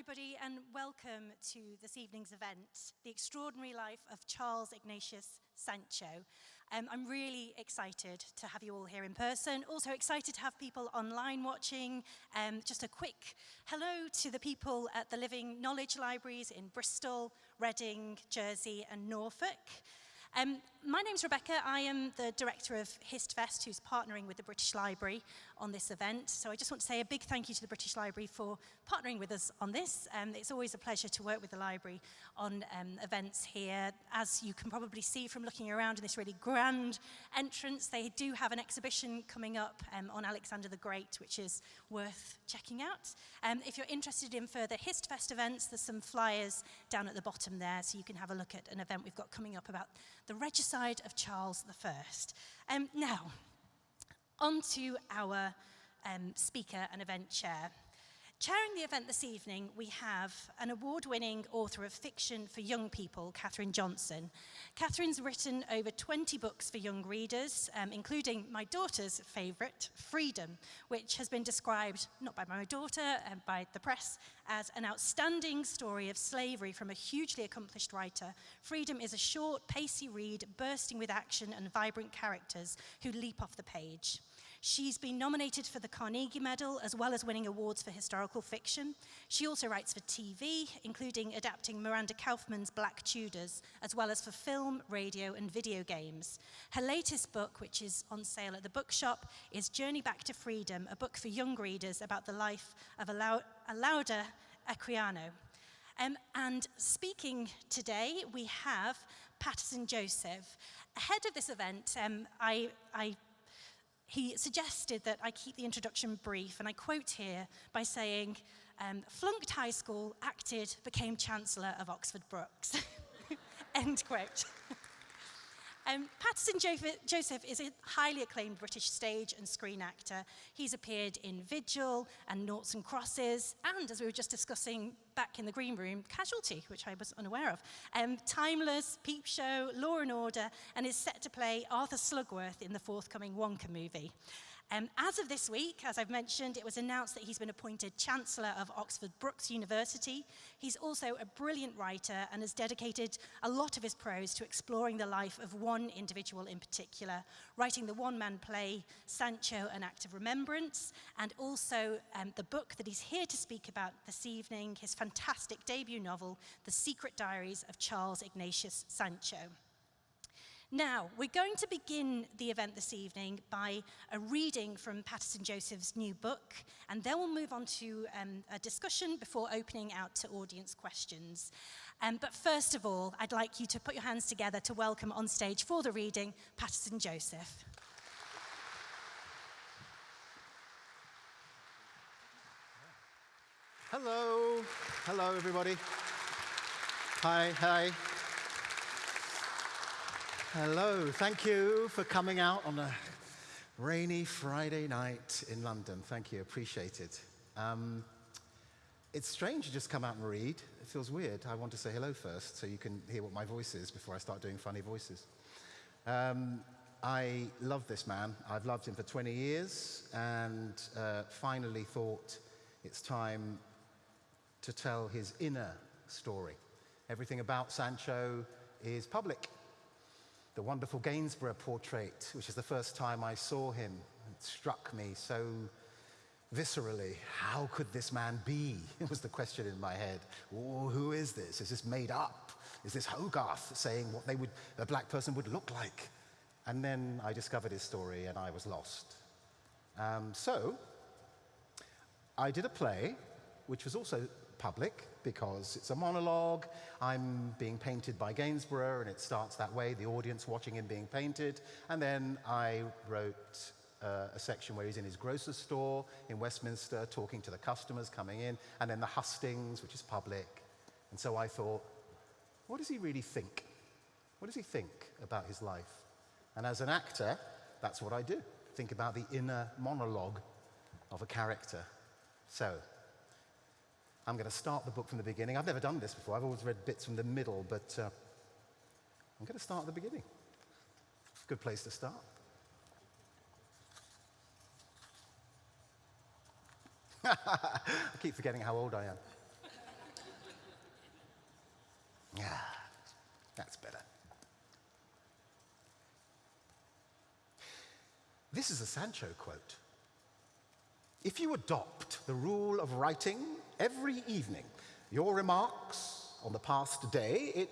everybody, and welcome to this evening's event, The Extraordinary Life of Charles Ignatius Sancho. Um, I'm really excited to have you all here in person, also excited to have people online watching. Um, just a quick hello to the people at the Living Knowledge Libraries in Bristol, Reading, Jersey and Norfolk. Um, my name's Rebecca. I am the director of HistFest, who's partnering with the British Library on this event. So I just want to say a big thank you to the British Library for partnering with us on this. Um, it's always a pleasure to work with the library on um, events here. As you can probably see from looking around in this really grand entrance, they do have an exhibition coming up um, on Alexander the Great, which is worth checking out. Um, if you're interested in further HistFest events, there's some flyers down at the bottom there, so you can have a look at an event we've got coming up about the side of Charles I. Um, now, on to our um, speaker and event chair. Chairing the event this evening, we have an award-winning author of fiction for young people, Catherine Johnson. Catherine's written over 20 books for young readers, um, including my daughter's favourite, Freedom, which has been described, not by my daughter, and by the press, as an outstanding story of slavery from a hugely accomplished writer. Freedom is a short, pacey read, bursting with action and vibrant characters who leap off the page. She's been nominated for the Carnegie Medal as well as winning awards for historical fiction. She also writes for TV, including adapting Miranda Kaufmann's Black Tudors, as well as for film, radio, and video games. Her latest book, which is on sale at the bookshop, is Journey Back to Freedom, a book for young readers about the life of Olaudah Equiano. Um, and speaking today, we have Paterson Joseph. Ahead of this event, um, I, I he suggested that I keep the introduction brief, and I quote here by saying, um, flunked high school, acted, became Chancellor of Oxford Brookes. End quote. Um, Patterson Joseph is a highly acclaimed British stage and screen actor. He's appeared in Vigil and Noughts and Crosses, and as we were just discussing back in the green room, Casualty, which I was unaware of. Um, Timeless, Peep Show, Law and Order, and is set to play Arthur Slugworth in the forthcoming Wonka movie. Um, as of this week, as I've mentioned, it was announced that he's been appointed Chancellor of Oxford Brookes University. He's also a brilliant writer and has dedicated a lot of his prose to exploring the life of one individual in particular, writing the one-man play, Sancho, An Act of Remembrance, and also um, the book that he's here to speak about this evening, his fantastic debut novel, The Secret Diaries of Charles Ignatius Sancho. Now, we're going to begin the event this evening by a reading from Paterson Joseph's new book, and then we'll move on to um, a discussion before opening out to audience questions. Um, but first of all, I'd like you to put your hands together to welcome on stage for the reading, Paterson Joseph. Hello. Hello, everybody. Hi, hi. Hello, thank you for coming out on a rainy Friday night in London. Thank you, appreciate it. Um, it's strange to just come out and read. It feels weird. I want to say hello first so you can hear what my voice is before I start doing funny voices. Um, I love this man. I've loved him for 20 years and uh, finally thought it's time to tell his inner story. Everything about Sancho is public the wonderful Gainsborough portrait, which is the first time I saw him, it struck me so viscerally. How could this man be? It was the question in my head. Who is this? Is this made up? Is this Hogarth saying what they would, a black person would look like? And then I discovered his story and I was lost. Um, so I did a play, which was also public because it's a monologue. I'm being painted by Gainsborough, and it starts that way, the audience watching him being painted. And then I wrote uh, a section where he's in his grocer's store in Westminster talking to the customers coming in, and then the hustings, which is public. And so I thought, what does he really think? What does he think about his life? And as an actor, that's what I do. Think about the inner monologue of a character. So I'm going to start the book from the beginning. I've never done this before. I've always read bits from the middle, but uh, I'm going to start at the beginning. Good place to start. I keep forgetting how old I am. Ah, that's better. This is a Sancho quote. If you adopt the rule of writing every evening your remarks on the past day, it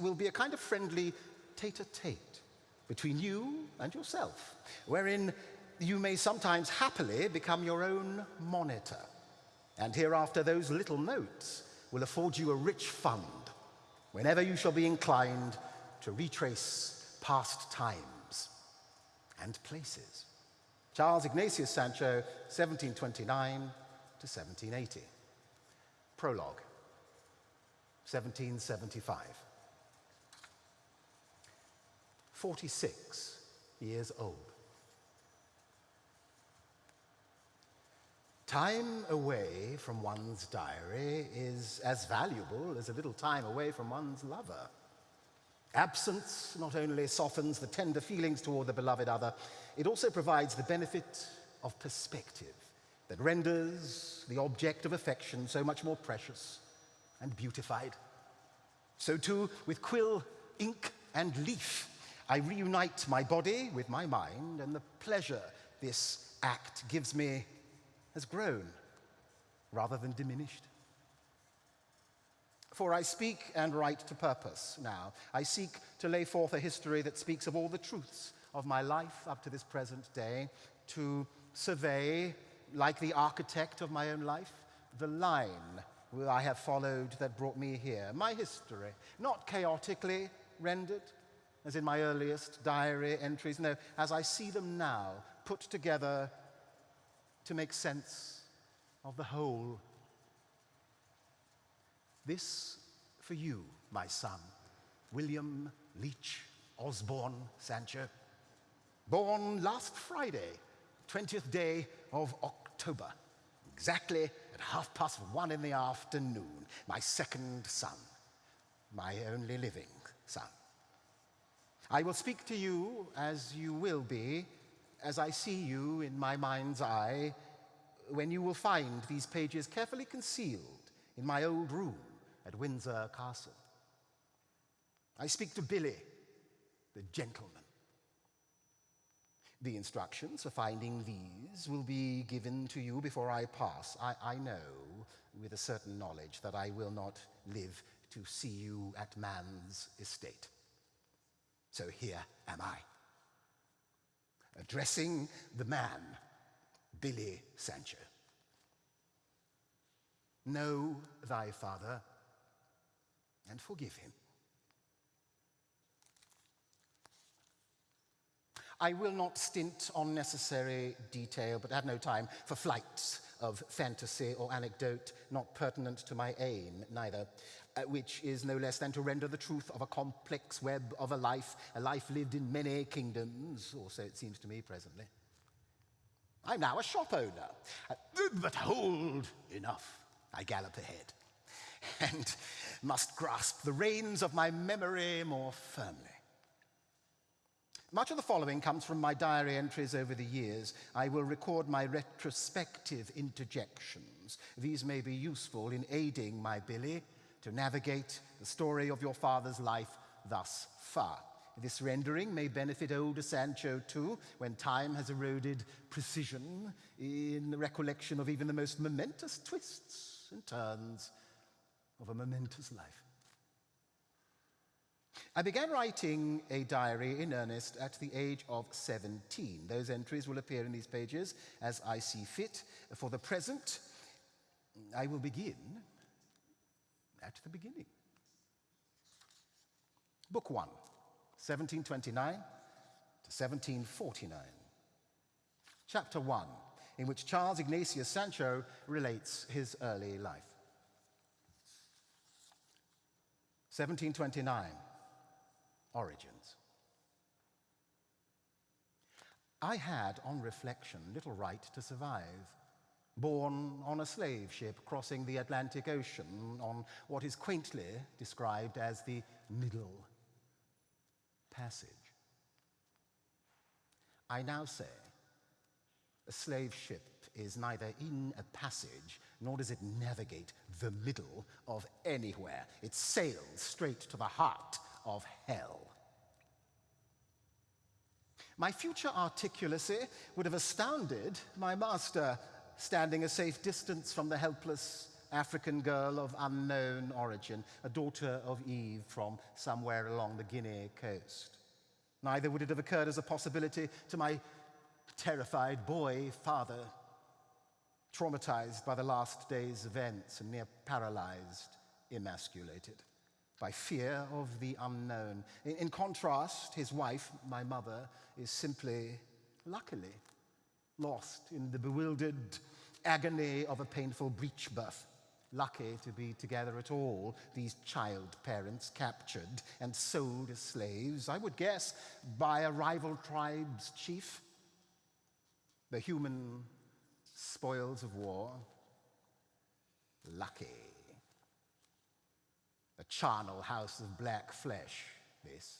will be a kind of friendly tete-a-tete between you and yourself, wherein you may sometimes happily become your own monitor. And hereafter, those little notes will afford you a rich fund whenever you shall be inclined to retrace past times and places. Charles Ignatius Sancho, 1729 to 1780. Prologue, 1775. 46 years old. Time away from one's diary is as valuable as a little time away from one's lover. Absence not only softens the tender feelings toward the beloved other, it also provides the benefit of perspective that renders the object of affection so much more precious and beautified. So too, with quill, ink, and leaf, I reunite my body with my mind, and the pleasure this act gives me has grown rather than diminished. For I speak and write to purpose now. I seek to lay forth a history that speaks of all the truths of my life up to this present day, to survey, like the architect of my own life, the line I have followed that brought me here, my history, not chaotically rendered, as in my earliest diary entries, no, as I see them now, put together to make sense of the whole. This for you, my son, William Leach Osborne Sancho, born last Friday, 20th day of October, exactly at half past one in the afternoon, my second son, my only living son. I will speak to you as you will be as I see you in my mind's eye when you will find these pages carefully concealed in my old room at Windsor Castle. I speak to Billy, the gentleman. The instructions for finding these will be given to you before I pass. I, I know with a certain knowledge that I will not live to see you at man's estate. So here am I addressing the man, Billy Sancho. Know thy father and forgive him. I will not stint on necessary detail, but have no time for flights of fantasy or anecdote not pertinent to my aim, neither uh, which is no less than to render the truth of a complex web of a life, a life lived in many kingdoms, or so it seems to me presently. I'm now a shop owner, uh, but hold, enough, I gallop ahead, and must grasp the reins of my memory more firmly. Much of the following comes from my diary entries over the years. I will record my retrospective interjections. These may be useful in aiding my Billy to navigate the story of your father's life thus far. This rendering may benefit older Sancho too, when time has eroded precision in the recollection of even the most momentous twists and turns of a momentous life. I began writing a diary in earnest at the age of 17. Those entries will appear in these pages as I see fit. For the present, I will begin at the beginning. Book 1, 1729 to 1749. Chapter 1, in which Charles Ignatius Sancho relates his early life. 1729, Origins. I had, on reflection, little right to survive born on a slave ship crossing the Atlantic Ocean on what is quaintly described as the Middle Passage. I now say A slave ship is neither in a passage nor does it navigate the middle of anywhere. It sails straight to the heart of hell. My future articulacy would have astounded my master, standing a safe distance from the helpless African girl of unknown origin, a daughter of Eve from somewhere along the Guinea coast. Neither would it have occurred as a possibility to my terrified boy father, traumatized by the last day's events and near paralyzed, emasculated by fear of the unknown. In, in, contrast, his wife, my mother, is simply, luckily, lost in the bewildered agony of a painful breech birth. Lucky to be together at all, these child parents captured and sold as slaves, I would guess, by a rival tribe's chief. The human spoils of war. Lucky. A charnel house of black flesh, this.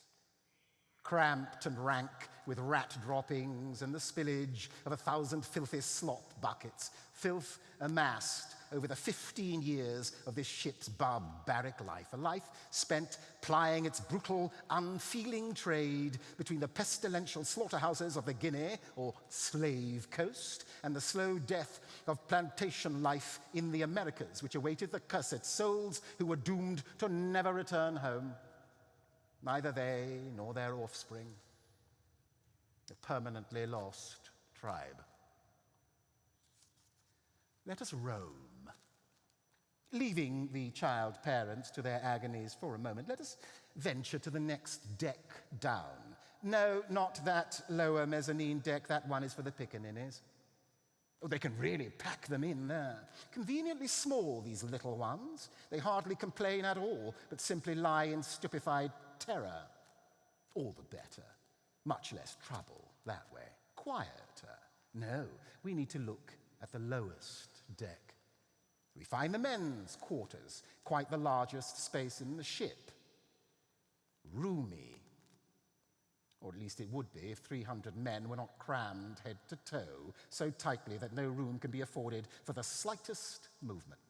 Cramped and rank with rat droppings and the spillage of a thousand filthy slop buckets, filth amassed over the 15 years of this ship's barbaric life, a life spent plying its brutal, unfeeling trade between the pestilential slaughterhouses of the Guinea, or slave coast, and the slow death of plantation life in the Americas, which awaited the cursed souls who were doomed to never return home. Neither they nor their offspring, the permanently lost tribe. Let us roam Leaving the child parents to their agonies for a moment, let us venture to the next deck down. No, not that lower mezzanine deck, that one is for the pickaninnies. Oh, they can really pack them in there. Conveniently small, these little ones. They hardly complain at all, but simply lie in stupefied terror. All the better. Much less trouble that way. Quieter. No, we need to look at the lowest deck. We find the men's quarters, quite the largest space in the ship. Roomy. Or at least it would be if 300 men were not crammed head to toe so tightly that no room can be afforded for the slightest movement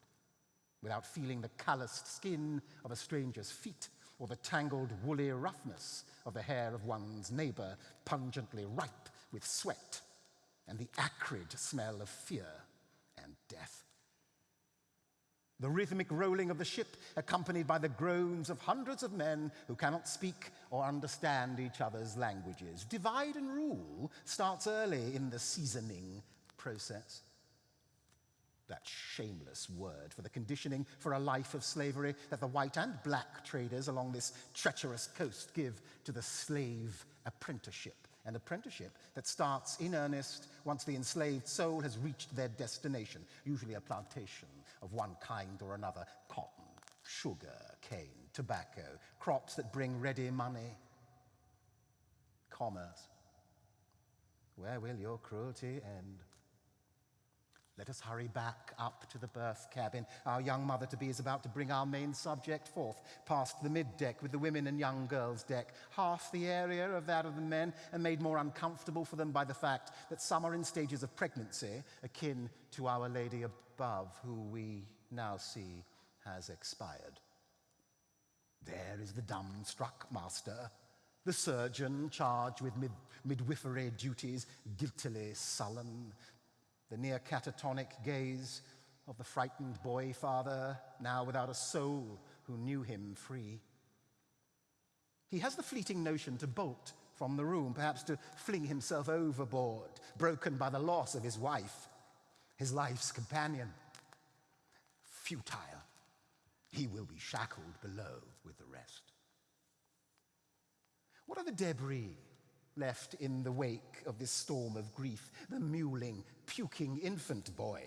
without feeling the calloused skin of a stranger's feet or the tangled woolly roughness of the hair of one's neighbor, pungently ripe with sweat and the acrid smell of fear and death. The rhythmic rolling of the ship, accompanied by the groans of hundreds of men who cannot speak or understand each other's languages. Divide and rule starts early in the seasoning process. That shameless word for the conditioning for a life of slavery that the white and black traders along this treacherous coast give to the slave apprenticeship an apprenticeship that starts in earnest once the enslaved soul has reached their destination, usually a plantation of one kind or another cotton, sugar, cane, tobacco, crops that bring ready money, commerce. Where will your cruelty end? Let us hurry back up to the berth cabin. Our young mother to be is about to bring our main subject forth, past the mid deck with the women and young girls' deck, half the area of that of the men, and made more uncomfortable for them by the fact that some are in stages of pregnancy, akin to Our Lady above, who we now see has expired. There is the dumb-struck master, the surgeon charged with mid midwifery duties, guiltily sullen, the near catatonic gaze of the frightened boy father, now without a soul who knew him free. He has the fleeting notion to bolt from the room, perhaps to fling himself overboard, broken by the loss of his wife, his life's companion. Futile. He will be shackled below with the rest. What are the debris left in the wake of this storm of grief, the mewling, puking infant boy.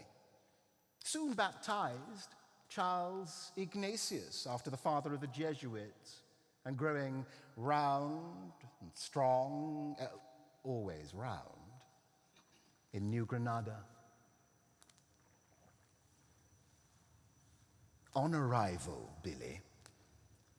Soon baptized, Charles Ignatius, after the father of the Jesuits, and growing round and strong, uh, always round, in New Granada. On arrival, Billy,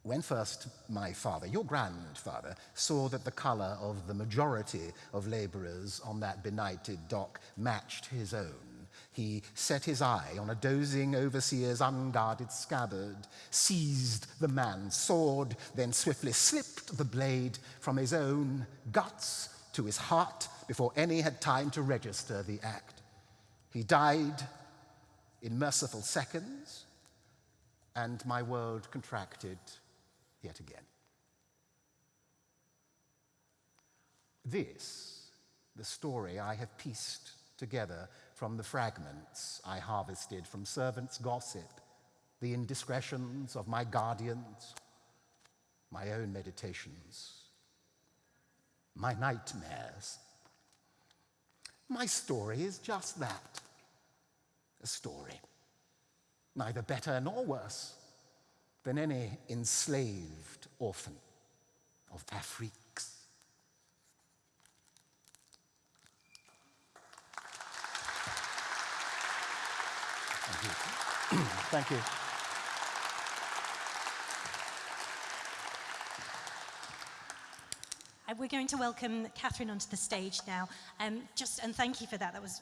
when first my father, your grandfather, saw that the colour of the majority of labourers on that benighted dock matched his own, he set his eye on a dozing overseer's unguarded scabbard, seized the man's sword, then swiftly slipped the blade from his own guts to his heart before any had time to register the act. He died in merciful seconds, and my world contracted yet again. This, the story I have pieced together from the fragments I harvested from servants' gossip, the indiscretions of my guardians, my own meditations, my nightmares. My story is just that a story, neither better nor worse than any enslaved orphan of Afrique. Thank you. Thank you. Uh, We're going to welcome Catherine onto the stage now. Um, just and thank you for that. That was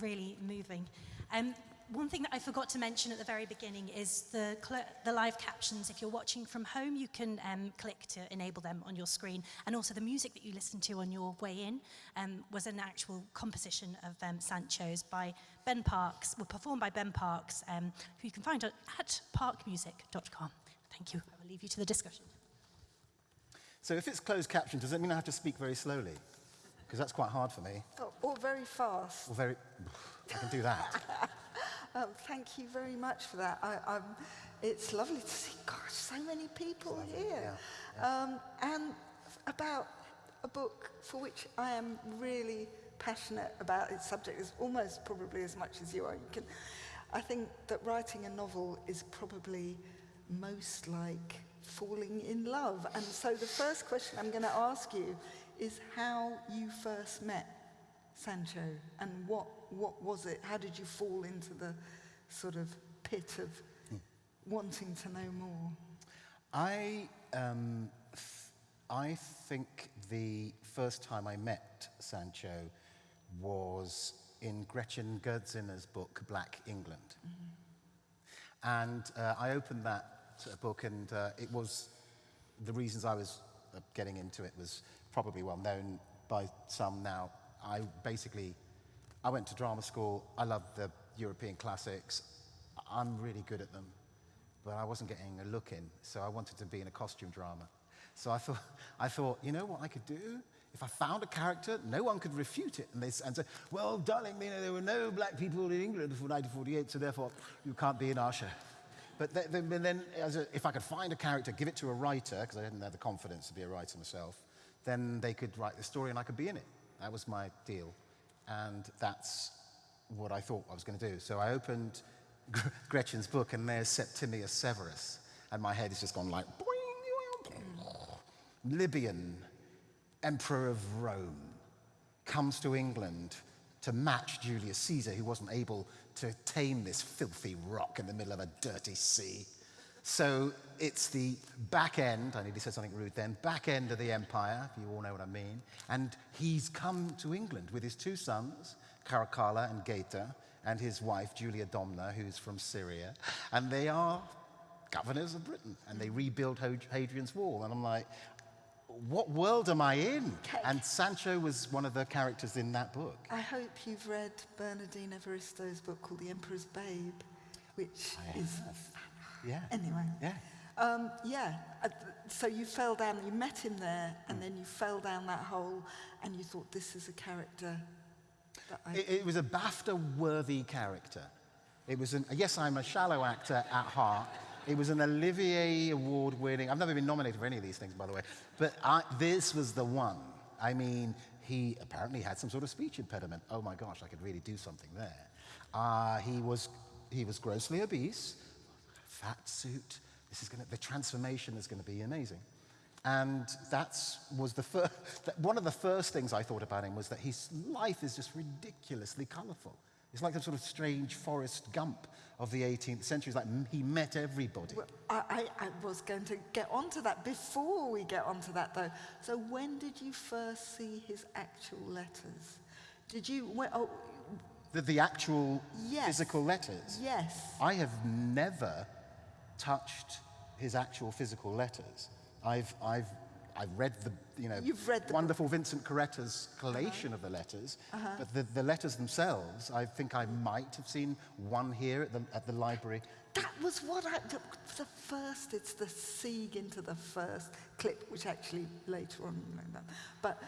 really moving. Um, one thing that I forgot to mention at the very beginning is the, the live captions. If you're watching from home, you can um, click to enable them on your screen. And also the music that you listened to on your way in um, was an actual composition of um, Sancho's by Ben Parks, well, performed by Ben Parks, um, who you can find at, at parkmusic.com. Thank you. I will leave you to the discussion. So if it's closed caption, does that mean I have to speak very slowly? Because that's quite hard for me. Oh, or very fast. Or very, I can do that. Um, thank you very much for that. I, I'm, it's lovely to see, gosh, so many people here. Um, and about a book for which I am really passionate about its subject, is almost probably as much as you are. You can, I think that writing a novel is probably most like falling in love. And so the first question I'm going to ask you is how you first met Sancho and what, what was it? How did you fall into the sort of pit of wanting to know more? I, um, th- I think the first time I met Sancho was in Gretchen Gerzina's book, Black England. And uh, I opened that uh, book, and uh, it was the reasons I was uh, getting into it was probably well known by some now. I basically, I went to drama school. I love the European classics. I'm really good at them, but I wasn't getting a look in, so I wanted to be in a costume drama. So I thought, I thought, you know what I could do? If I found a character, no one could refute it. And they and say, well, darling, you know, there were no black people in England before 1948, so therefore you can't be in our show. But th- then, then a, if I could find a character, give it to a writer, because I didn't have the confidence to be a writer myself, then they could write the story and I could be in it. That was my deal. And that's what I thought I was going to do. So I opened Gr- Gretchen's book, and there's Septimius Severus. And my head has just gone like, Libyan, Emperor of Rome, comes to England to match Julius Caesar, who wasn't able to tame this filthy rock in the middle of a dirty sea. So it's the back end, I nearly said something rude then, back end of the empire, if you all know what I mean. And he's come to England with his two sons, Caracalla and Geta, and his wife, Julia Domna, who's from Syria. And they are governors of Britain, and they rebuild Hadrian's Wall. And I'm like, what world am I in? Okay. And Sancho was one of the characters in that book. I hope you've read Bernardine Evaristo's book called The Emperor's Babe, which I is. Yeah. Anyway. Yeah. Um, yeah. uh, So you fell down, you met him there, and then you fell down that hole, and you thought, this is a character that I. It, it was a BAFTA-worthy character. It was an, yes, I'm a shallow actor at heart. It was an Olivier Award-winning. I've never been nominated for any of these things, by the way, but I, this was the one. I mean, he apparently had some sort of speech impediment. Oh my gosh, I could really do something there. Uh, he was he was grossly obese, fat suit. This is gonna, the transformation is going to be amazing. And that was the first, one of the first things I thought about him was that his life is just ridiculously colorful. It's like the sort of strange Forrest Gump of the 18th century. It's like he met everybody. Well, I, I, I was going to get onto that before we get onto that though. So when did you first see his actual letters? Did you, when, oh, The, the actual Yes. physical letters. yes. I have never touched his actual physical letters. I've, I've, I've read the, you know, You've read the wonderful Vincent Carretta's collation of the letters, uh-huh. but the, the letters themselves, I think I might have seen one here at the, at the library. That was what I, the, the first, it's the sieg into the first clip, which actually later on, but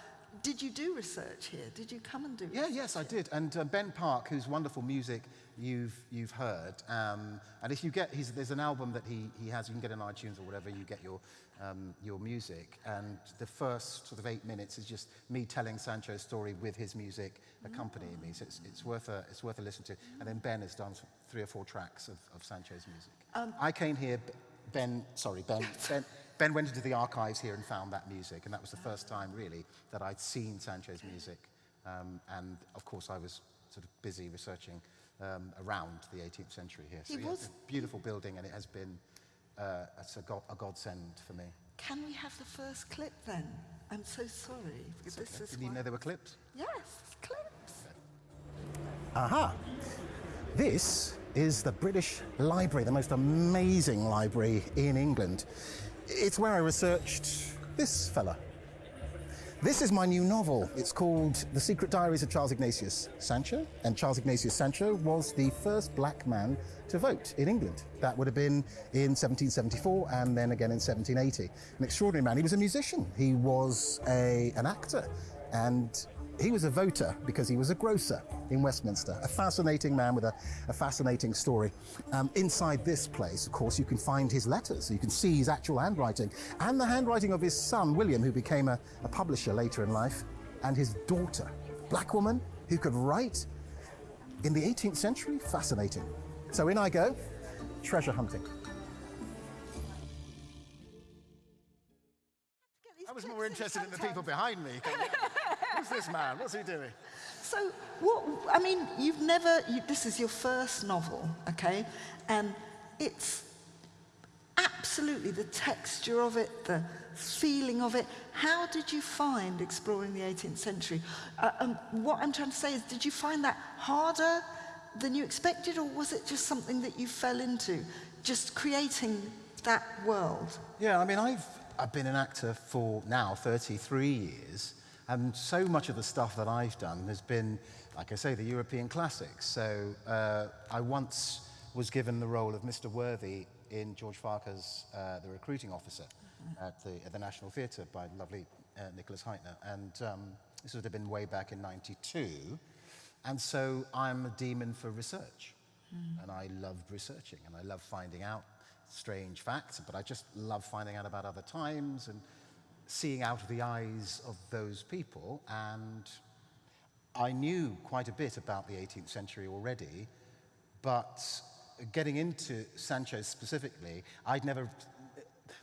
did you do research here? Did you come and do Yeah, research yes, I did. And uh, Ben Park, whose wonderful music you've, you've heard, um, and if you get, there's an album that he, he has, you can get on iTunes or whatever, you get your, um, your music. And the first sort of eight minutes is just me telling Sancho's story with his music accompanying me. So it's, it's, worth a, it's worth a listen to. And then Ben has done three or four tracks of, of Sancho's music. I came here, Ben, sorry, Ben, ben, Ben went into the archives here and found that music, and that was the first time, really, that I'd seen Sancho's music. Um, and of course, I was sort of busy researching um, around the 18th century here. So He yeah, was- it's a beautiful building, and it has been uh, a, god, a godsend for me. Can we have the first clip then? I'm so sorry, this is Didn't you know there were clips? Yes, clips. Aha! This is the British Library, the most amazing library in England. It's where I researched this fella. This is my new novel. It's called The Secret Diaries of Charles Ignatius Sancho. And Charles Ignatius Sancho was the first black man to vote in England. That would have been in 1774 and then again in 1780. An extraordinary man. He was a musician, he was a, an actor, and he was a voter because he was a grocer in Westminster. A fascinating man with a, a fascinating story. Um, inside this place, of course, you can find his letters. You can see his actual handwriting and the handwriting of his son, William, who became a, a publisher later in life, and his daughter, black woman who could write in the 18th century. Fascinating. So in I go, treasure hunting. I was more interested in the people behind me. Who's this man? What's he doing? So, what, I mean, you've never, you, this is your first novel, okay? And it's absolutely the texture of it, the feeling of it. How did you find exploring the 18th century? Uh, um, what I'm trying to say is, did you find that harder than you expected, or was it just something that you fell into, just creating that world? Yeah, I mean, I've, I've been an actor for now 33 years, and so much of the stuff that I've done has been, like I say, the European classics. So uh, I once was given the role of Mr. Worthy in George Farquhar's uh, The Recruiting Officer at, the, at the National Theatre by lovely uh, Nicholas Hytner. And um, this would have been way back in 92. And so I'm a demon for research. And I loved researching and I love finding out strange facts, but I just love finding out about other times and seeing out of the eyes of those people. And I knew quite a bit about the 18th century already, but getting into Sancho specifically, I'd never.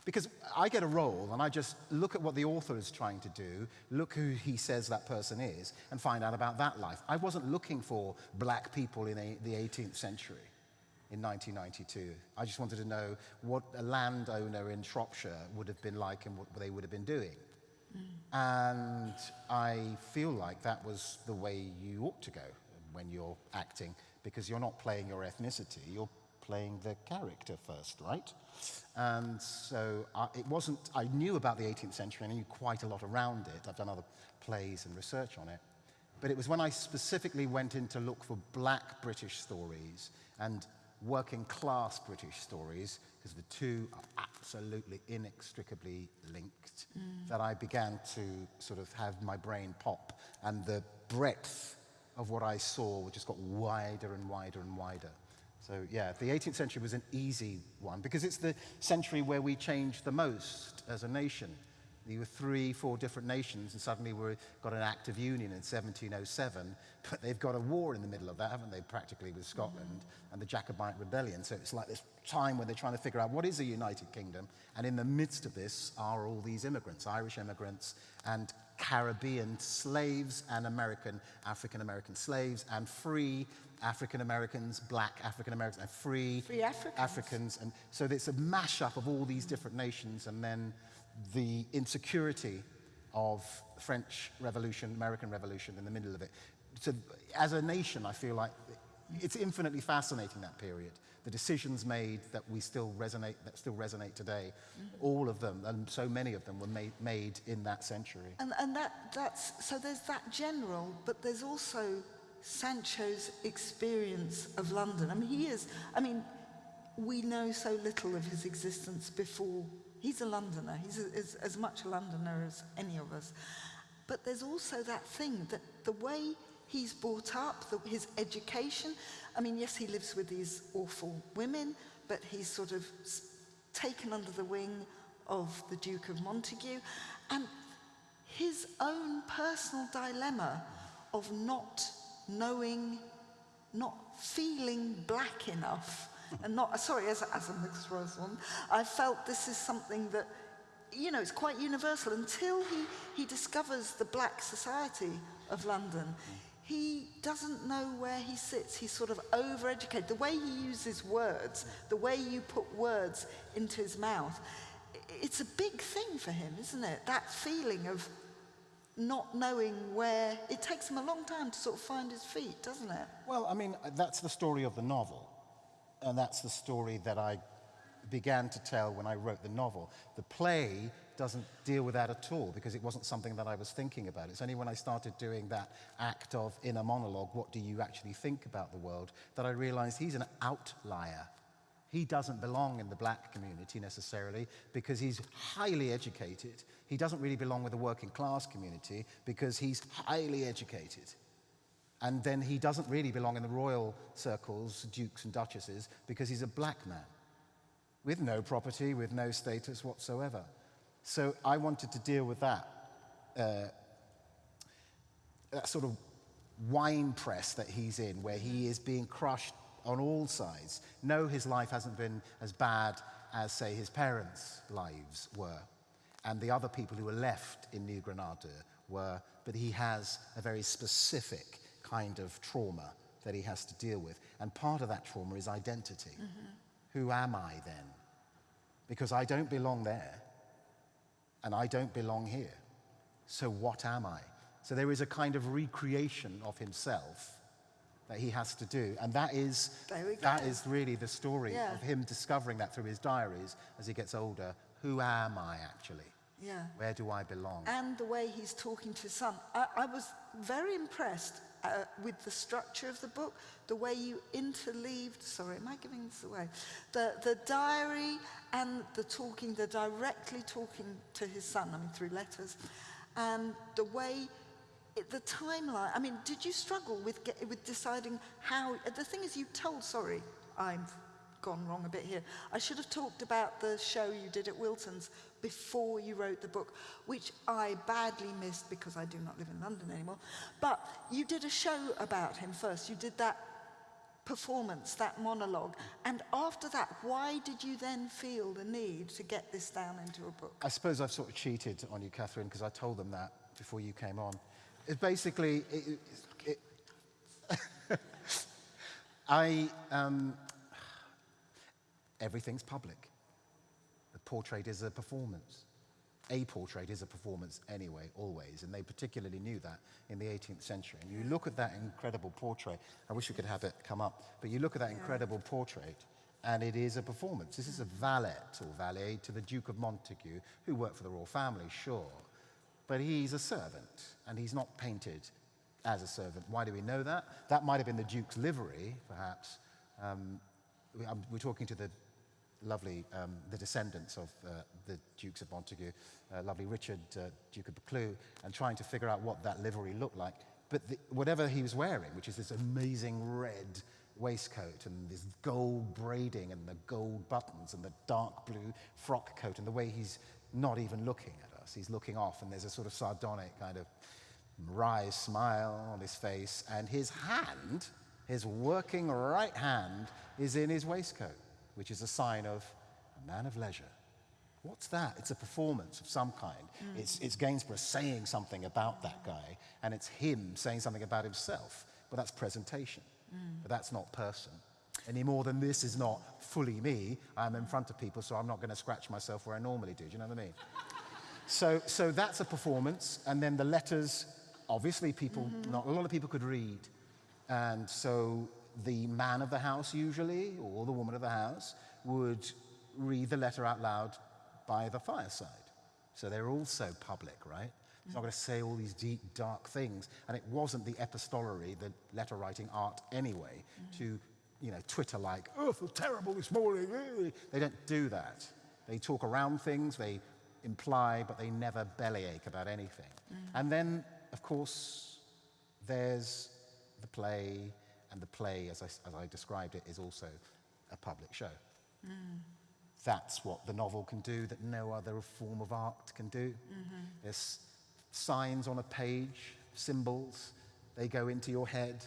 Because I get a role and I just look at what the author is trying to do, look who he says that person is, and find out about that life. I wasn't looking for black people in a, the 18th century in 1992. I just wanted to know what a landowner in Shropshire would have been like and what they would have been doing. Mm. And I feel like that was the way you ought to go when you're acting, because you're not playing your ethnicity, you're playing the character first, right? And so I, it wasn't, I knew about the 18th century and I knew quite a lot around it. I've done other plays and research on it. But it was when I specifically went in to look for black British stories and working class British stories, because the two are absolutely inextricably linked, mm. that I began to sort of have my brain pop. And the breadth of what I saw just got wider and wider and wider. So yeah, the 18th century was an easy one because it's the century where we changed the most as a nation. There were three, four different nations, and suddenly we've got an act of union in 1707. But they've got a war in the middle of that, haven't they, practically, with Scotland and the Jacobite rebellion. So it's like this time where they're trying to figure out what is a united kingdom. And in the midst of this are all these immigrants, Irish immigrants, and Caribbean slaves and American, African American slaves and free African Americans, black African Americans, and free, Free Africans. Africans. And so it's a mashup of all these different nations and then the insecurity of French Revolution, American Revolution in the middle of it. So as a nation, I feel like it's infinitely fascinating that period. The decisions made that we still resonate, that still resonate today, mm-hmm. all of them, and so many of them were made, made in that century. And, and that, that's, so there's that general, but there's also Sancho's experience of London. I mean, he is, I mean, we know so little of his existence before. He's a Londoner. He's a, as, as much a Londoner as any of us. But there's also that thing that the way he's brought up, the, his education, I mean, yes, he lives with these awful women, but he's sort of taken under the wing of the Duke of Montagu. And his own personal dilemma of not knowing, not feeling black enough, and not, sorry, as, a- as a mixed race one, I felt this is something that, you know, it's quite universal. Until he, he discovers the black society of London, he doesn't know where he sits. He's sort of overeducated. The way he uses words, the way you put words into his mouth, it's a big thing for him, isn't it? That feeling of not knowing where, it takes him a long time to sort of find his feet, doesn't it? Well, I mean, that's the story of the novel. And that's the story that I began to tell when I wrote the novel. The play doesn't deal with that at all because it wasn't something that I was thinking about. It's only when I started doing that act of inner monologue, what do you actually think about the world, that I realized he's an outlier. He doesn't belong in the black community necessarily because he's highly educated. He doesn't really belong with the working class community because he's highly educated. And then he doesn't really belong in the royal circles, dukes and duchesses, because he's a black man with no property, with no status whatsoever. So I wanted to deal with that, uh, that sort of wine press that he's in, where he is being crushed on all sides. No, his life hasn't been as bad as, say, his parents' lives were, and the other people who were left in New Granada were, but he has a very specific kind of trauma that he has to deal with. And part of that trauma is identity. Mm-hmm. Who am I then? Because I don't belong there, and I don't belong here. So what am I? So there is a kind of recreation of himself that he has to do. And that is, that is really the story Yeah. of him discovering that through his diaries as he gets older. Who am I actually? Yeah. Where do I belong? And the way he's talking to his son. I, I was very impressed uh, with the structure of the book, the way you interleaved, sorry, am I giving this away? The, the diary and the talking, the directly talking to his son, I mean, through letters, and the way it, the timeline. I mean, did you struggle with get, with deciding how? The thing is, you told. Sorry, I've gone wrong a bit here. I should have talked about the show you did at Wilton's before you wrote the book, which I badly missed because I do not live in London anymore. But you did a show about him first. You did that performance, that monologue, and after that, why did you then feel the need to get this down into a book? I suppose I've sort of cheated on you, Catherine, because I told them that before you came on. It's basically, it, it, it I, um, everything's public. Portrait is a performance. A portrait is a performance anyway, always, and they particularly knew that in the 18th century. And you look at that incredible portrait, I wish we could have it come up, but you look at that incredible portrait, and it is a performance. This is a valet or valet to the Duke of Montagu, who worked for the royal family, sure, but he's a servant, and he's not painted as a servant. Why do we know that? That might have been the Duke's livery, perhaps. Um, um, we're talking to the lovely, um, the descendants of uh, the Dukes of Montagu, uh, lovely Richard, uh, Duke of Buccleuch, and trying to figure out what that livery looked like. But the, whatever he was wearing, which is this amazing red waistcoat and this gold braiding and the gold buttons and the dark blue frock coat and the way he's not even looking at us, he's looking off and there's a sort of sardonic kind of wry smile on his face and his hand, his working right hand, is in his waistcoat which is a sign of a man of leisure. What's that? It's a performance of some kind. Hmm. It's, it's Gainsborough saying something about that guy, and it's him saying something about himself. But that's presentation. Hmm. But that's not person. Any more than this is not fully me. I'm in front of people, so I'm not going to scratch myself where I normally do. Do you know what I mean? so, so that's a performance, and then the letters. Obviously, people, mm-hmm. not a lot of people could read, and so the man of the house usually, or the woman of the house, would read the letter out loud by the fireside. So they're also public, right? It's not going to say all these deep, dark things. And it wasn't the epistolary, the letter writing art anyway, to, you know, Twitter like, oh, I feel terrible this morning. eh." They don't do that. They talk around things, they imply, but they never bellyache about anything. And then, of course, there's the play, and the play, as I, as I described it, is also a public show. Mm. That's what the novel can do that no other form of art can do. Mm-hmm. There's signs on a page, symbols, they go into your head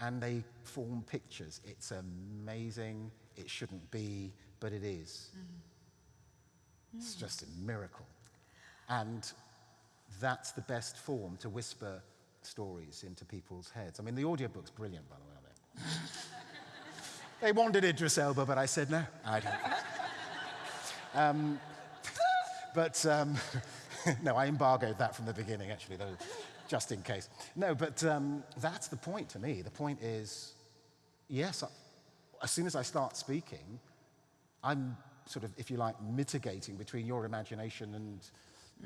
and they form pictures. It's amazing. It shouldn't be, but it is. Mm-hmm. It's mm. just a miracle. And that's the best form to whisper stories into people's heads. I mean, the audiobook's brilliant, by the way, they wanted Idris Elba, but I said no. I don't. um, but um, no, I embargoed that from the beginning, actually, though, just in case. No, but um, that's the point to me. The point is, yes, I, as soon as I start speaking, I'm sort of, if you like, mitigating between your imagination and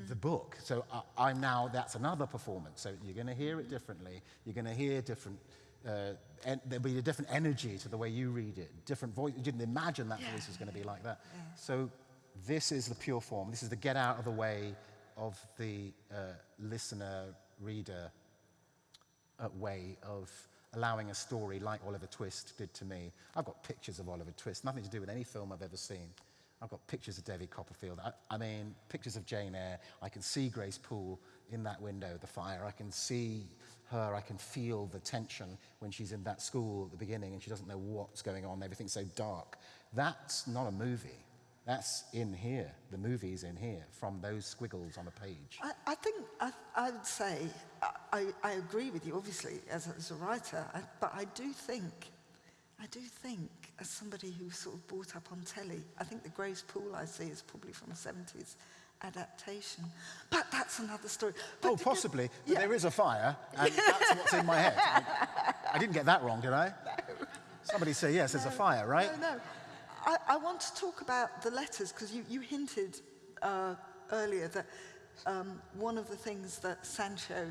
the book. So I, I'm now, that's another performance. So you're going to hear it differently. You're going to hear different, uh, en- there'll be a different energy to the way you read it, different voice. You didn't imagine that voice was going to be like that. So this is the pure form. This is the get out of the way of the uh, listener, reader uh, way of allowing a story like Oliver Twist did to me. I've got pictures of Oliver Twist, nothing to do with any film I've ever seen. I've got pictures of David Copperfield. I, I mean, pictures of Jane Eyre. I can see Grace Poole in that window, the fire. I can see her. I can feel the tension when she's in that school at the beginning and she doesn't know what's going on. Everything's so dark. That's not a movie. That's in here. The movie's in here from those squiggles on a page. I, I think I, I would say I, I, agree with you, obviously, as, a- as a writer, but I do think, I do think, as somebody who's sort of brought up on telly, I think the Grace Poole I see is probably from a 70s adaptation. But that's another story. But Oh, possibly. But Yeah. there is a fire, and that's what's in my head. I, I didn't get that wrong, did I? Somebody say yes, there's a fire, right? No, no. I, I want to talk about the letters because you, you hinted uh, earlier that um, one of the things that Sancho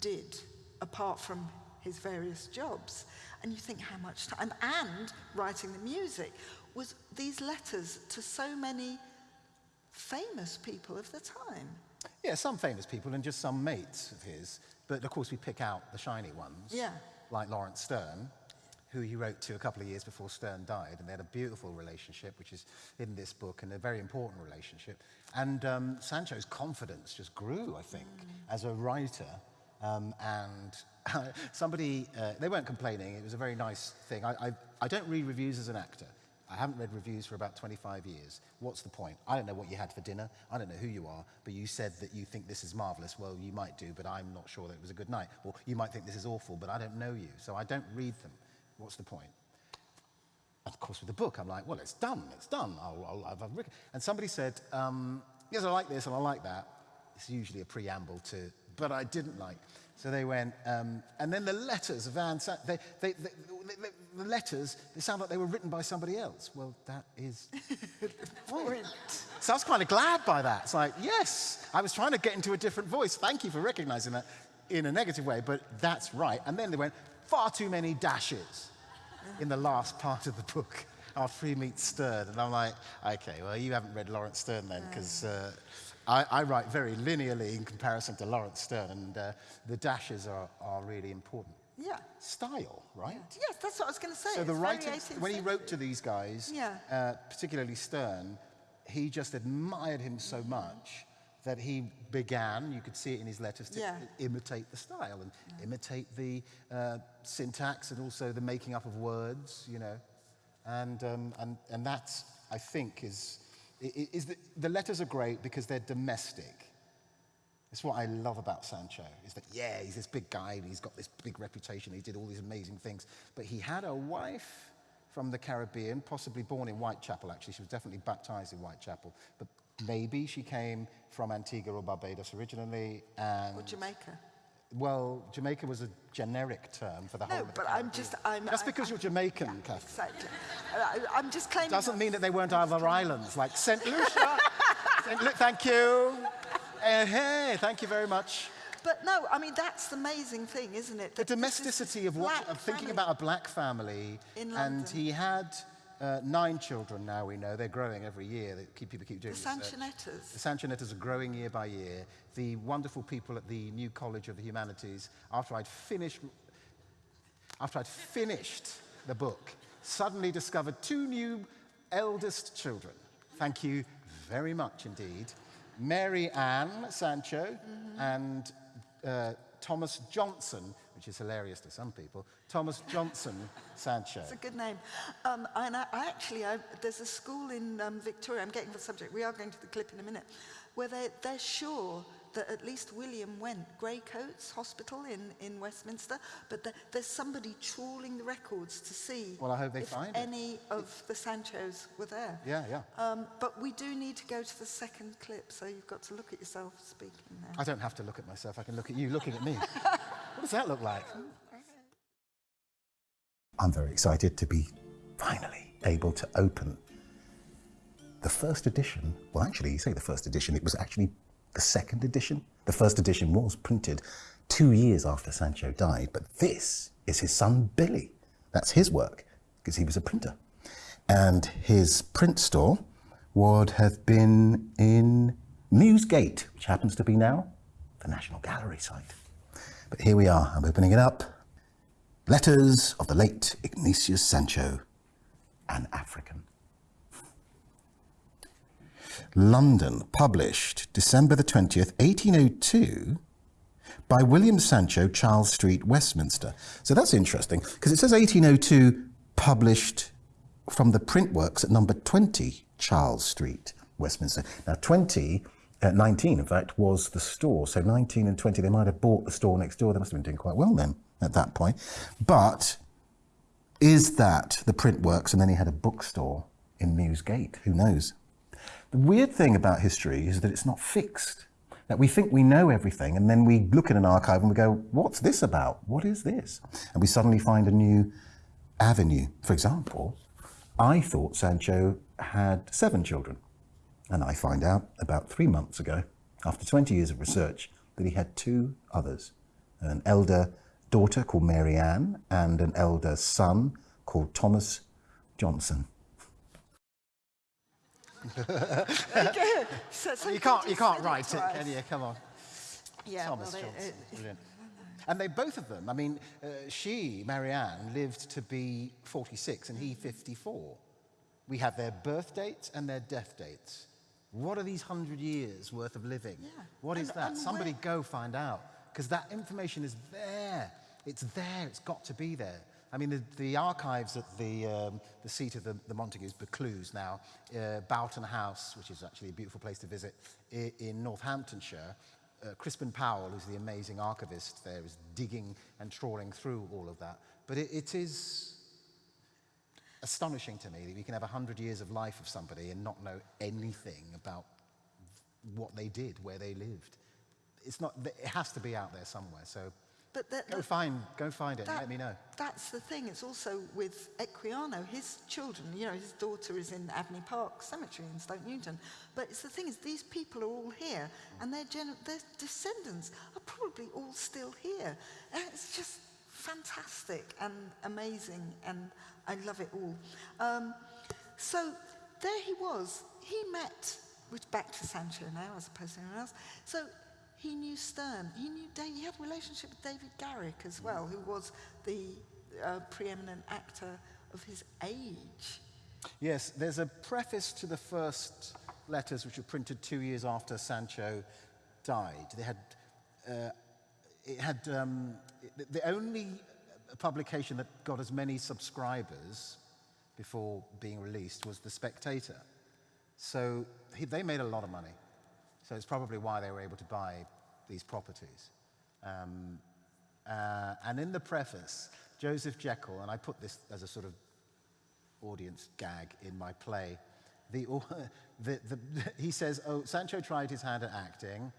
did, apart from his various jobs, and you think how much time, and writing the music, was these letters to so many famous people of the time. Yeah, some famous people and just some mates of his. But of course, we pick out the shiny ones. Yeah. Like Laurence Sterne, who he wrote to a couple of years before Sterne died. And they had a beautiful relationship, which is in this book, and a very important relationship. And um, Sancho's confidence just grew, I think, as a writer. Um, and somebody, uh, they weren't complaining. It was a very nice thing. I, I, I don't read reviews as an actor. I haven't read reviews for about 25 years. What's the point? I don't know what you had for dinner. I don't know who you are, but you said that you think this is marvelous. Well, you might do, but I'm not sure that it was a good night. Or you might think this is awful, but I don't know you, so I don't read them. What's the point? Of course, with the book, I'm like, well, it's done. It's done. I'll, I'll, I've. And somebody said, um, yes, I like this and I like that. It's usually a preamble to, but I didn't like. So they went, um, and then the letters Van they, they, they, they, the letters, they sound like they were written by somebody else. Well, that is point. So I was kind of glad by that. It's like, yes, I was trying to get into a different voice. Thank you for recognizing that in a negative way, but that's right. And then they went, far too many dashes in the last part of the book Our free meets stirred. And I'm like, okay, well, you haven't read Laurence Sterne then, because uh, I, I write very linearly in comparison to Laurence Sterne, and uh, the dashes are, are really important. Yeah. Style, right? Yes, that's what I was going to say. So the It's very writer, 18th when he wrote to these guys, Yeah. uh, particularly Sterne, he just admired him so much that he began, you could see it in his letters, to Yeah. imitate the style and imitate the uh, syntax and also the making up of words, you know. And, um, and, and that, I think, is, is that the letters are great because they're domestic. It's what I love about Sancho, is that, yeah, he's this big guy and he's got this big reputation, he did all these amazing things. But he had a wife from the Caribbean, possibly born in Whitechapel, actually. She was definitely baptized in Whitechapel. But maybe she came from Antigua or Barbados originally. And, Or Jamaica. Well, Jamaica was a generic term for the whole No, but I'm just, I'm... Just I- because you're Jamaican, Kath, Exactly. I, I'm just claiming... doesn't mean that they weren't other islands, like St. Lucia. St. Lu- thank you. Uh, hey, thank you very much. But no, I mean, that's the amazing thing, isn't it? The that is domesticity of, what, of thinking family. about a black family. In and he had uh, nine children now, we know. They're growing every year. They keep, people keep doing The research. Sanchonettas. The Sanchonettas are growing year by year. The wonderful people at the New College of the Humanities, after I'd finished, after I'd finished the book, suddenly discovered two new eldest children. Thank you very much indeed. Mary Ann Sancho and uh, Thomas Johnson, which is hilarious to some people, Thomas Johnson Sancho. It's a good name. Um, and I, I actually, I, there's a school in um, Victoria, I'm getting the subject, we are going to the clip in a minute, where they're, they're sure that at least William went, Grey Coat Hospital in, in Westminster, but there, there's somebody trawling the records to see Well, I hope they if find it. any of the Sanchos were there. Yeah, yeah. Um, but we do need to go to the second clip, so you've got to look at yourself speaking now. I don't have to look at myself, I can look at you looking at me. what does that look like? I'm very excited to be finally able to open the first edition. Well, actually, you say the first edition, it was actually the second edition. The first edition was printed two years after Sancho died, but this is his son Billy. That's his work, because he was a printer. And his print store would have been in Mewsgate, which happens to be now the National Gallery site. But here we are, I'm opening it up. Letters of the late Ignatius Sancho, an African. London, published December the 20th, 1802, by William Sancho, Charles Street, Westminster. So that's interesting, because it says 1802, published from the print works at number 20, Charles Street, Westminster. Now, 20, uh, 19, in fact, was the store. So 19 and 20, they might have bought the store next door. They must have been doing quite well then at that point. But is that the print works? And then he had a bookstore in Mewsgate. Who knows? The weird thing about history is that it's not fixed. That we think we know everything, and then we look at an archive and we go, What's this about? What is this? And we suddenly find a new avenue. For example, I thought Sancho had seven children. And I find out about three months ago, after 20 years of research, that he had two others an elder daughter called Mary Ann and an elder son called Thomas Johnson. So- so You can't, you can't said write it, twice. can you? Come on. Yeah, Thomas well, it- Johnson. it- Brilliant. And they, both of them, I mean, uh, she, Marianne, lived to be 46 and he 54. We have their birth dates and their death dates. What are these hundred years worth of living? Yeah. What is And- that? Somebody go find out. Because that information is there. It's there. It's got to be there. I mean, the, the archives at the, um, the seat of the, the Montagus, Buccleuch now, uh, Boughton House, which is actually a beautiful place to visit, in, in Northamptonshire, uh, Crispin Powell, who's the amazing archivist there, is digging and trawling through all of that. But it, it is astonishing to me that we can have 100 years of life of somebody and not know anything about what they did, where they lived. It's not, it has to be out there somewhere. So But that, go that- find, go find it and let me know. That's the thing. It's also with Equiano, his children, you know, his daughter is in Abney Park Cemetery in Stoke Newington. But it's the thing is, these people are all here, and their, their descendants are probably all still here. And it's just fantastic and amazing, and I love it all. Um, so there he was. He met, which back to Sancho now as opposed to anyone else. So he knew Sterne. He knew Dave, he had a relationship with David Garrick as well, who was the uh, preeminent actor of his age. Yes, there's a preface to the first letters which were printed two years after Sancho died. They had, uh, it had um, the only publication that got as many subscribers before being released was The Spectator. So he, they made a lot of money. So it's probably why they were able to buy these properties. Um, uh, and in the preface, Joseph Jekyll, and I put this as a sort of audience gag in my play, the, the, the, he says, oh, Sancho tried his hand at acting,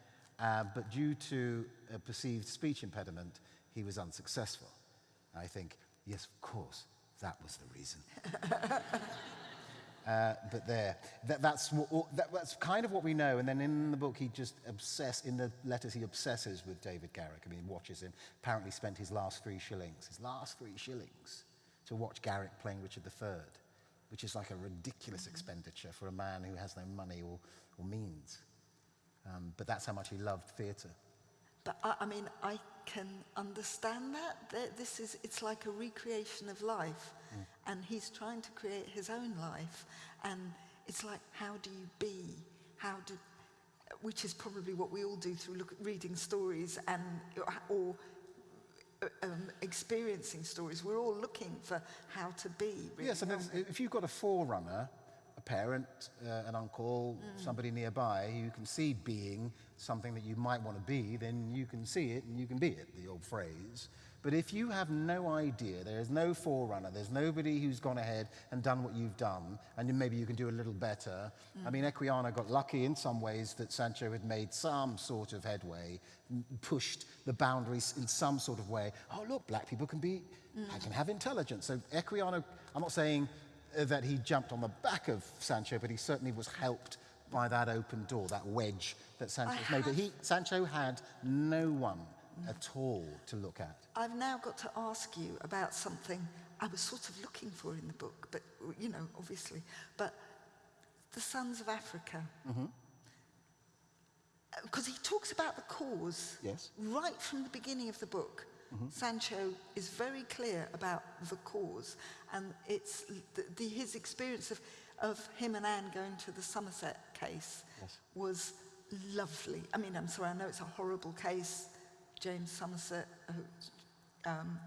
uh, but due to a perceived speech impediment, he was unsuccessful. I think, yes, of course, that was the reason. uh, but there, that, that's, that, that's kind of what we know. And then in the book, he just obsess in the letters, he obsesses with David Garrick. I mean, he watches him. Apparently spent his last three shillings, his last three shillings, to watch Garrick playing Richard III, which is like a ridiculous expenditure for a man who has no money or, or means. Um, but that's how much he loved theatre. But I, I mean, I can understand that. This is, it's like a recreation of life. Mm. And he's trying to create his own life. And it's like, how do you be? How do, which is probably what we all do through look, reading stories and, or um, experiencing stories. We're all looking for how to be. Really, yes, and if you've got a forerunner, parent, uh, an uncle, mm. somebody nearby you can see being something that you might want to be, then you can see it and you can be it, the old phrase. But if you have no idea, there is no forerunner, there's nobody who's gone ahead and done what you've done, and maybe you can do a little better. Mm. I mean, Equiano got lucky in some ways that Sancho had made some sort of headway, pushed the boundaries in some sort of way. Oh, look, black people can be, mm. I can have intelligence. So Equiano, I'm not saying that he jumped on the back of Sancho, but he certainly was helped by that open door, that wedge that Sancho made. But he, Sancho had no one at all to look at. I've now got to ask you about something I was sort of looking for in the book, but, you know, obviously. But the Sons of Africa. Mm-hmm. Because he talks about the cause yes. right from the beginning of the book. Mm-hmm. Sancho is very clear about the cause, and it's the, the, his experience of, of him and Anne going to the Somerset case yes. was lovely. I mean, I'm sorry, I know it's a horrible case. James Somerset, who, um,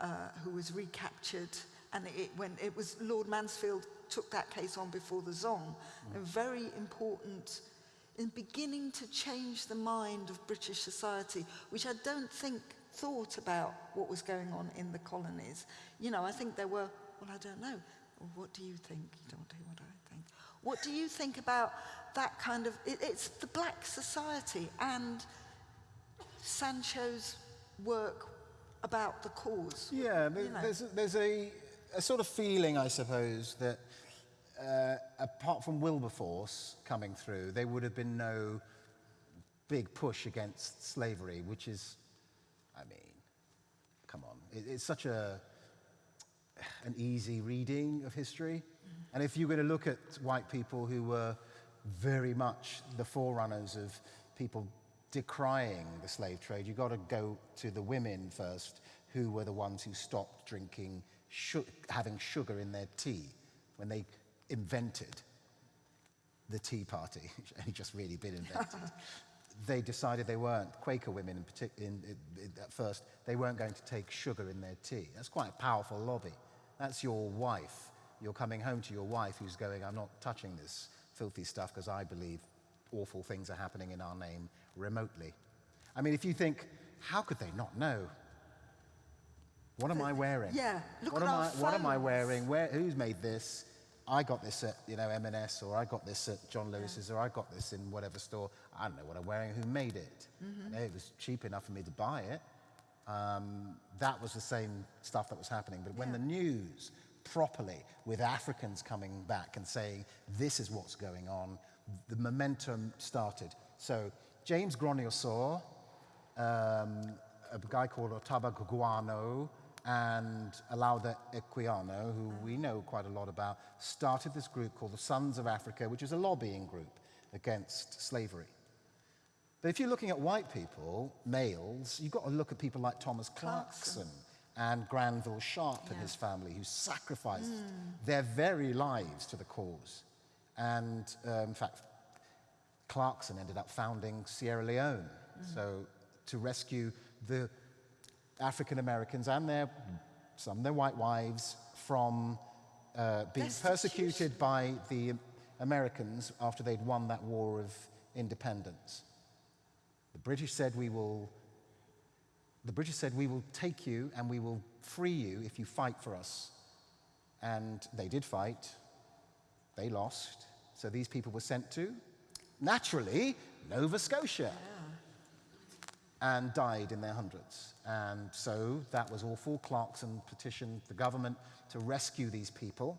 uh, who was recaptured, and it, when it was Lord Mansfield took that case on before the Zong, mm. a very important in beginning to change the mind of British society, which I don't think thought about what was going on in the colonies. You know, I think there were, well, I don't know. What do you think? You don't do what I think. What do you think about that kind of, it, it's the black society and Sancho's work about the cause. Yeah, you know. there's, there's a, a sort of feeling, I suppose, that uh, apart from Wilberforce coming through, there would have been no big push against slavery, which is, I mean, come on. It, it's such a, an easy reading of history. And if you're going to look at white people who were very much the forerunners of people decrying the slave trade, you've got to go to the women first, who were the ones who stopped drinking, having sugar in their tea when they invented the Tea Party, which only just really been invented. They decided they weren't, Quaker women in, partic- in, in, at first, they weren't going to take sugar in their tea. That's quite a powerful lobby. That's your wife. You're coming home to your wife who's going, I'm not touching this filthy stuff because I believe awful things are happening in our name remotely. I mean, if you think, how could they not know? What am I wearing? Yeah, look what at am I, What am I wearing? Where, who's made this? I got this at, you know, M&S, or I got this at John Lewis's, yeah. or I got this in whatever store. I don't know what I'm wearing, who made it. Mm-hmm. it was cheap enough for me to buy it. Um, that was the same stuff that was happening. But when yeah. the news properly, with Africans coming back and saying, this is what's going on, the momentum started. So James Gronier um, a guy called Ottobah Cugoano, and Olaudah Equiano, who we know quite a lot about, started this group called the Sons of Africa, which is a lobbying group against slavery. But if you're looking at white people, males, you've got to look at people like Thomas Clarkson, Clarkson. and Granville Sharp yeah. and his family, who sacrificed mm. their very lives to the cause. And um, in fact, Clarkson ended up founding Sierra Leone. Mm. So to rescue the African Americans and their, some their white wives from uh, being persecuted by the Americans after they'd won that war of independence. The British said, we will, the British said, we will take you and we will free you if you fight for us. And they did fight. They lost. So these people were sent to, naturally, Nova Scotia. And died in their hundreds. And so that was awful. Clarkson petitioned the government to rescue these people.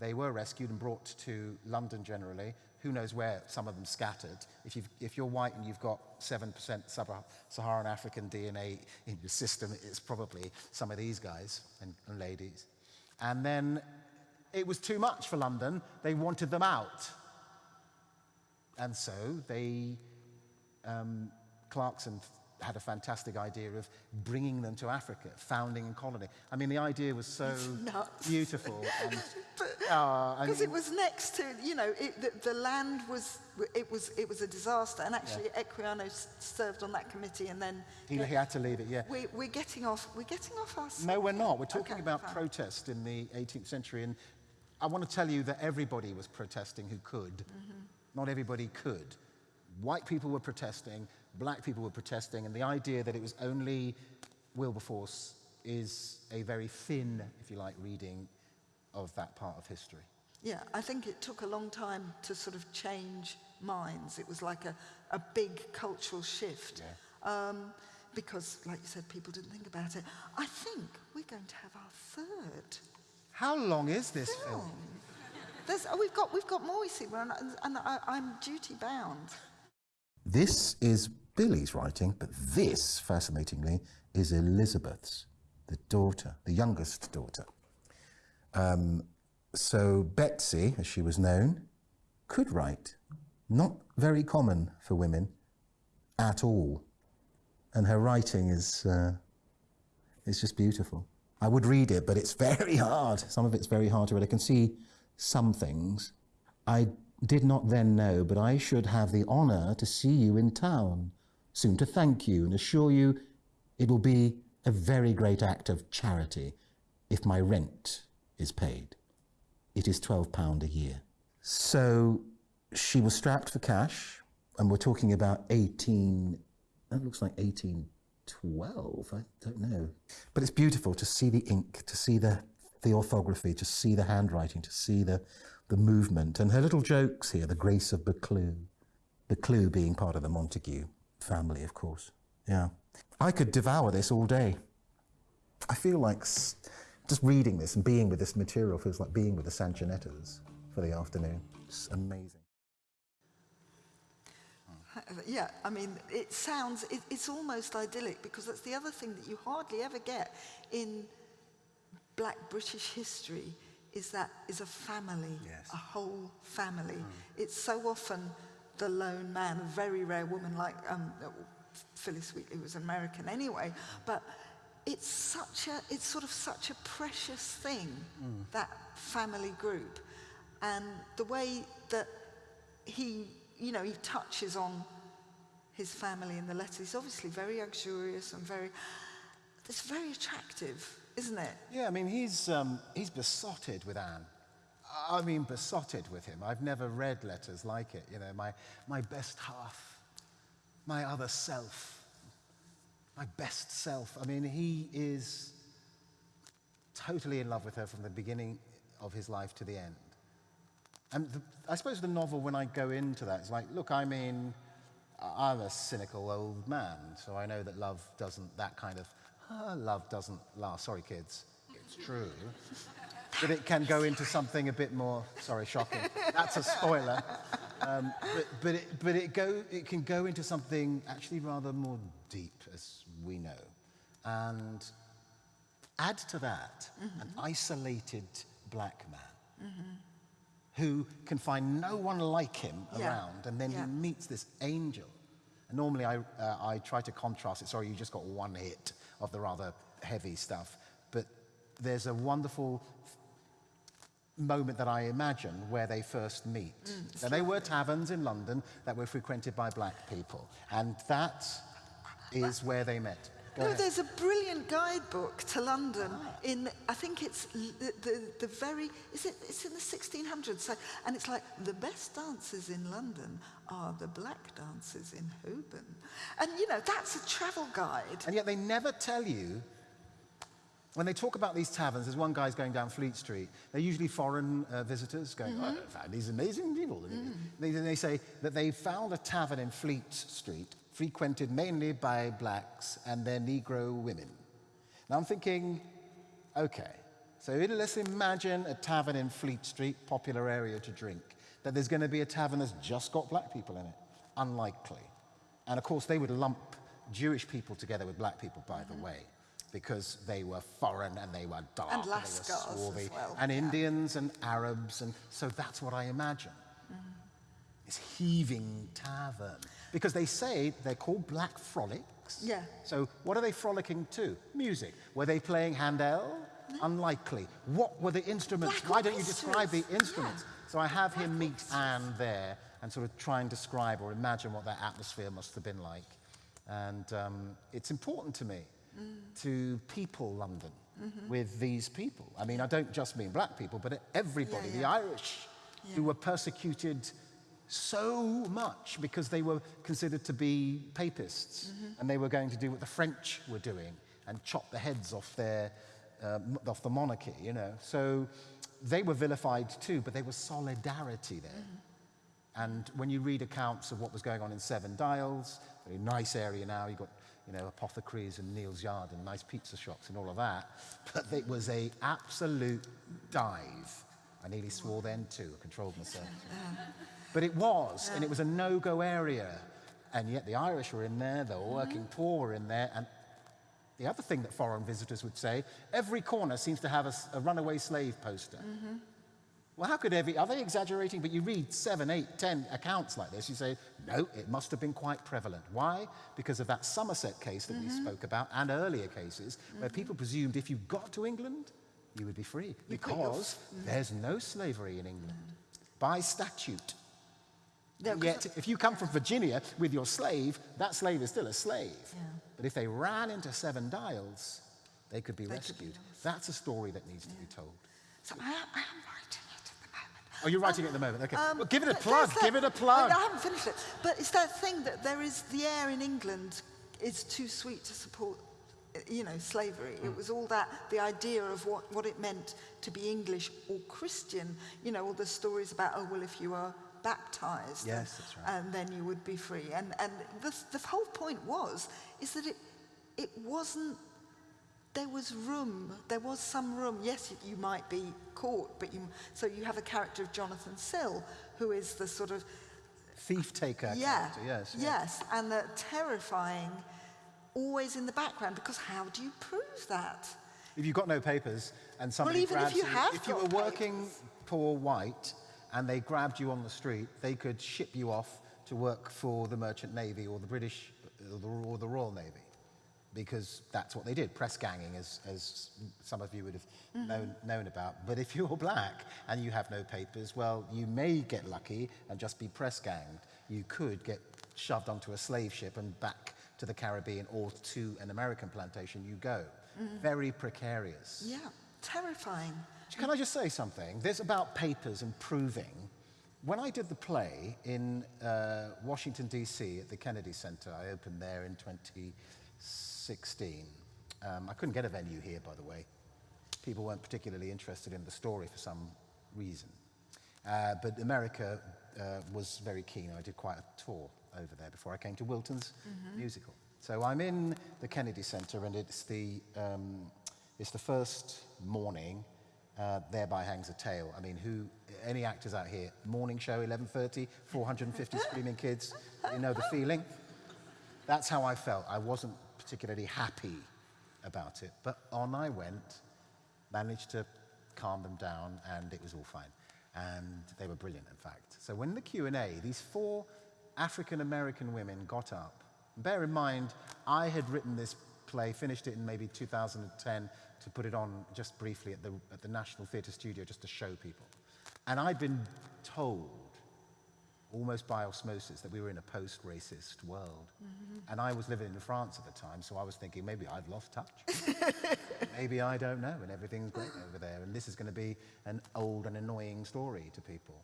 They were rescued and brought to London generally. Who knows where some of them scattered. If, if you're white and you've got 7% Sub-Saharan African DNA in your system, it's probably some of these guys and, and ladies. And then it was too much for London. They wanted them out. And so they, um, Clarkson had a fantastic idea of bringing them to Africa, founding a colony. I mean, the idea was so beautiful. Because uh, it was next to, you know, it, the, the, land was, it was, it was a disaster. And actually, yeah. Equiano served on that committee and then... He, he had to leave it, yeah. We, we're getting off, we're getting off our... No, we're not. We're talking okay, about fine. protest in the 18th century. And I want to tell you that everybody was protesting who could. Mm -hmm. Not everybody could. White people were protesting, black people were protesting, and the idea that it was only Wilberforce is a very thin, if you like, reading of that part of history. Yeah, I think it took a long time to sort of change minds. It was like a, a big cultural shift. Yeah. Um, because, like you said, people didn't think about it. I think we're going to have our third. How long is this film? film? There's, oh, we've, got, we've got more, you see, and, and I, I'm duty bound. This is Billy's writing, but this, fascinatingly, is Elizabeth's, the daughter, the youngest daughter. Um, so Betsy, as she was known, could write. Not very common for women at all. And her writing is, uh, is just beautiful. I would read it, but it's very hard. Some of it's very hard to read. I can see some things. I did not then know, but I should have the honour to see you in town soon to thank you and assure you it will be a very great act of charity if my rent is paid. It is £12 a year. So she was strapped for cash, and we're talking about 18, that looks like 1812, I don't know. But it's beautiful to see the ink, to see the, the orthography, to see the handwriting, to see the, the movement. And her little jokes here, the grace of Buccleuch, Buccleuch being part of the Montagu family, of course. Yeah. I could devour this all day. I feel like just reading this and being with this material feels like being with the Sanchonettas for the afternoon. It's amazing. Yeah, I mean, it sounds, it, it's almost idyllic because that's the other thing that you hardly ever get in black British history is that is a family, yes. a whole family. Mm. It's so often the lone man, a very rare woman like um, Phillis Wheatley was American anyway, but it's such a, it's sort of such a precious thing, mm. that family group. And the way that he, you know, he touches on his family in the letters, he's obviously very luxurious and very, it's very attractive, isn't it? Yeah, I mean, he's, um, he's besotted with Anne. I mean, besotted with him. I've never read letters like it. You know, my, my best half, my other self, my best self. I mean, he is totally in love with her from the beginning of his life to the end. And the, I suppose the novel, when I go into that, is like, look, I mean, I'm a cynical old man, so I know that love doesn't, that kind of, ah, love doesn't last. Sorry, kids, it's true that it can go into something a bit more, sorry, shocking. That's a spoiler. Um, but but, it, but it, go, it can go into something actually rather more deep, as we know. And add to that mm -hmm. an isolated black man mm -hmm. who can find no one like him yeah. around, and then yeah. he meets this angel. And normally I, uh, I try to contrast it. Sorry, you just got one hit of the rather heavy stuff. But there's a wonderful moment that I imagine where they first meet. Mm, they were taverns in London that were frequented by black people, and that is where they met. Go no, ahead. there's a brilliant guidebook to London in, I think it's the, the, the very, is it, it's in the 1600s. So, and it's like, the best dances in London are the black dances in Holborn. And, you know, that's a travel guide. And yet they never tell you, when they talk about these taverns, there's one guy's going down Fleet Street. They're usually foreign uh, visitors going, oh, mm-hmm. I found these amazing people. Mm-hmm. They, they say that they found a tavern in Fleet Street frequented mainly by blacks and their Negro women. Now I'm thinking, okay, so let's imagine a tavern in Fleet Street, popular area to drink, that there's going to be a tavern that's just got black people in it. Unlikely. And of course, they would lump Jewish people together with black people, by the mm-hmm. way, because they were foreign and they were dark And they were swarthy, well, and yeah. Indians and Arabs, and so that's what I imagine. This heaving tavern. Because they say they're called black frolics. Yeah. So what are they frolicking to? Music. Were they playing Handel? Unlikely. What were the instruments? Black Why don't you describe the instruments? yeah. So I have him meet orchestras. Anne there and sort of try and describe or imagine what that atmosphere must have been like. And um, it's important to me to people London mm-hmm. with these people. I mean, I don't just mean black people, but everybody, Yeah, the yeah. Irish, who were persecuted so much because they were considered to be papists mm-hmm. and they were going to do what the French were doing and chop the heads off their uh, off the monarchy, you know. So they were vilified too, but there was solidarity there. Mm-hmm. And when you read accounts of what was going on in Seven Dials, very nice area now, you've got you know, apothecaries and Neal's Yard and nice pizza shops and all of that. But it was a absolute dive. I nearly swore then too, I controlled myself. But it was, and it was a no-go area. And yet the Irish were in there, the mm-hmm. working poor were in there, and the other thing that foreign visitors would say, every corner seems to have a runaway slave poster. Mm-hmm. Well, how could every, are they exaggerating? But you read seven, eight, ten accounts like this, you say, no, it must have been quite prevalent. Why? Because of that Somerset case that we mm-hmm. spoke about and earlier cases where mm-hmm. people presumed if you got to England, you would be free You because mm. there's no slavery in England mm. by statute. No, Yet, if you come from Virginia with your slave, that slave is still a slave. But if they ran into Seven Dials, they could be They could be rescued. That's a story that needs to be told. So I am, I am writing it at the moment. Oh, you're writing it at the moment. Okay. Um, well, give it a plug. there's Give it a plug. I, I haven't finished it. But it's that thing that there is the air in England is too sweet to support, uh, you know, slavery. It was all that, the idea of what, what it meant to be English or Christian. You know, all the stories about, oh, well, if you are baptized, Yes, and, that's right. and then you would be free. And, and the, the whole point was, is that it, it wasn't there was room, there was some room. Yes, you, you might be caught, but you, so you have a character of Jonathan Sill, who is the sort of, Thief taker. yeah, character, Yes. yeah. yes, and the terrifying, always in the background, because how do you prove that? If you've got no papers and somebody well, even if you have if you were working poor white and they grabbed you on the street, they could ship you off to work for the Merchant Navy or the British or the, or the Royal Navy. Because that's what they did, press ganging, as, as some of you would have Mm-hmm. known, known about. But if you're black and you have no papers, well, you may get lucky and just be press ganged. You could get shoved onto a slave ship and back to the Caribbean or to an American plantation you go. Mm-hmm. Very precarious. Yeah, terrifying. Can I just say something? This about papers and proving. When I did the play in uh, Washington, D.C. at the Kennedy Center, I opened there in 2016. Um, I couldn't get a venue here, by the way. People weren't particularly interested in the story for some reason. Uh, but America uh, was very keen. I did quite a tour over there before I came to Wilton's Music Hall. So I'm in the Kennedy Center, and it's the, um, it's the first morning. Uh, thereby hangs a tale. I mean, who? Any actors out here? Morning show, 11:30, 450 screaming kids. You know the feeling. That's how I felt. I wasn't particularly happy about it, but on I went, managed to calm them down, and it was all fine. And they were brilliant, in fact. So when the Q&A, these four African-American women got up. Bear in mind, I had written this play, finished it in maybe 2010 to put it on just briefly at the, at the National Theatre Studio just to show people. And I'd been told almost by osmosis, that we were in a post-racist world. Mm-hmm. And I was living in France at the time, so I was thinking maybe I've lost touch. maybe I don't know, and everything's great over there, and this is going to be an old and annoying story to people.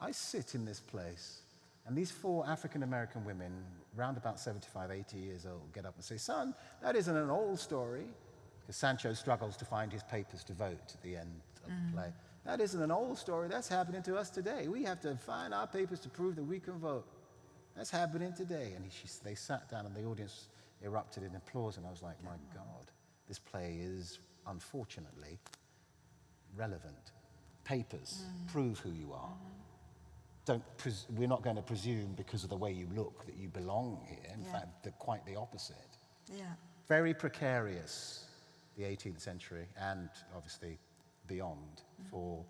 I sit in this place, and these four African American women, round about 75, 80 years old, get up and say, Son, that isn't an old story. Because Sancho struggles to find his papers to vote at the end of the mm. play. That isn't an old story. That's happening to us today. We have to find our papers to prove that we can vote. That's happening today. And she, they sat down, and the audience erupted in applause. And I was like, My God, this play is unfortunately relevant. Papers mm. prove who you are mm-hmm. don't pres- we're not going to presume because of the way you look that you belong here. In Yeah. fact, the, quite the opposite. Yeah. Very precarious, the 18th century, and obviously beyond for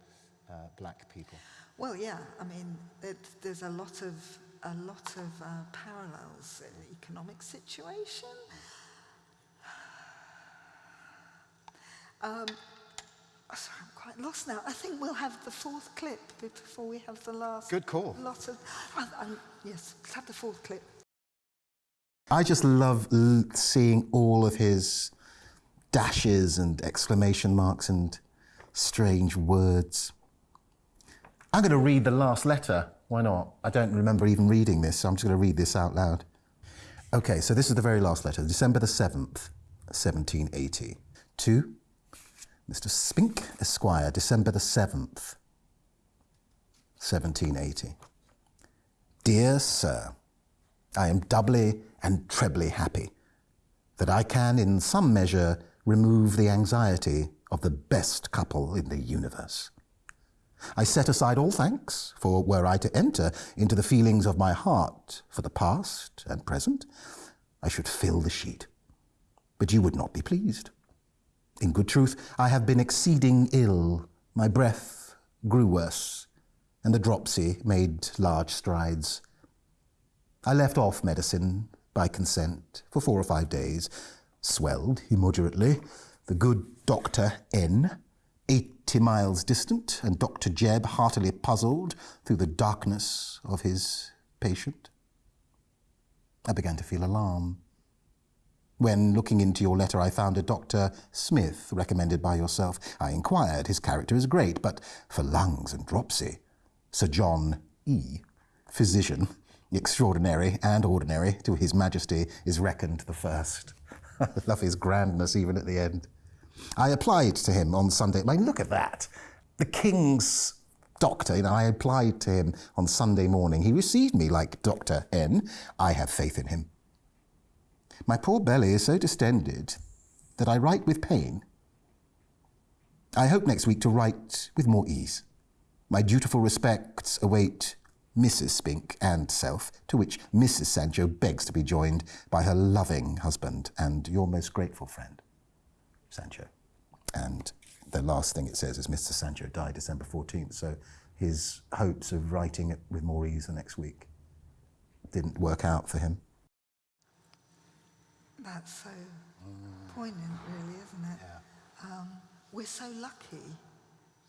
uh, black people. Well, yeah. I mean, it, there's a lot of a lot of uh, parallels in the economic situation. Um, sorry, I'm quite lost now. I think we'll have the fourth clip before we have the last. Good call. Lot of. Uh, um, yes, let's have the fourth clip. I just love l- seeing all of his dashes and exclamation marks and strange words. I'm going to read the last letter. Why not? I don't remember even reading this, so I'm just going to read this out loud. Okay, so this is the very last letter, December the 7th, 1780. To Mr. Spink, Esquire, December the 7th, 1780. Dear Sir, I am doubly and trebly happy that I can, in some measure, remove the anxiety of the best couple in the universe. I set aside all thanks, for were I to enter into the feelings of my heart for the past and present, I should fill the sheet. But you would not be pleased. In good truth, I have been exceeding ill. My breath grew worse, and the dropsy made large strides. I left off medicine by consent for four or five days, swelled immoderately. The good Dr. N, 80 miles distant, and Dr. Jebb heartily puzzled through the darkness of his patient. I began to feel alarm. When looking into your letter, I found a Dr. Smith recommended by yourself. I inquired. His character is great, but for lungs and dropsy, Sir John E., physician, extraordinary and ordinary to His Majesty, is reckoned the first. I love his grandness even at the end. I applied to him on Sunday. I mean, look at that. The King's doctor, you know, I applied to him on Sunday morning. He received me like Dr. N. I have faith in him. My poor belly is so distended that I write with pain. I hope next week to write with more ease. My dutiful respects await Mrs. Spink and self, to which Mrs. Sancho begs to be joined by her loving husband and your most grateful friend, Sancho. And the last thing it says is Mr. Sancho died December 14th, so his hopes of writing it with more ease the next week didn't work out for him. That's so poignant, really, isn't it? Um, we're so lucky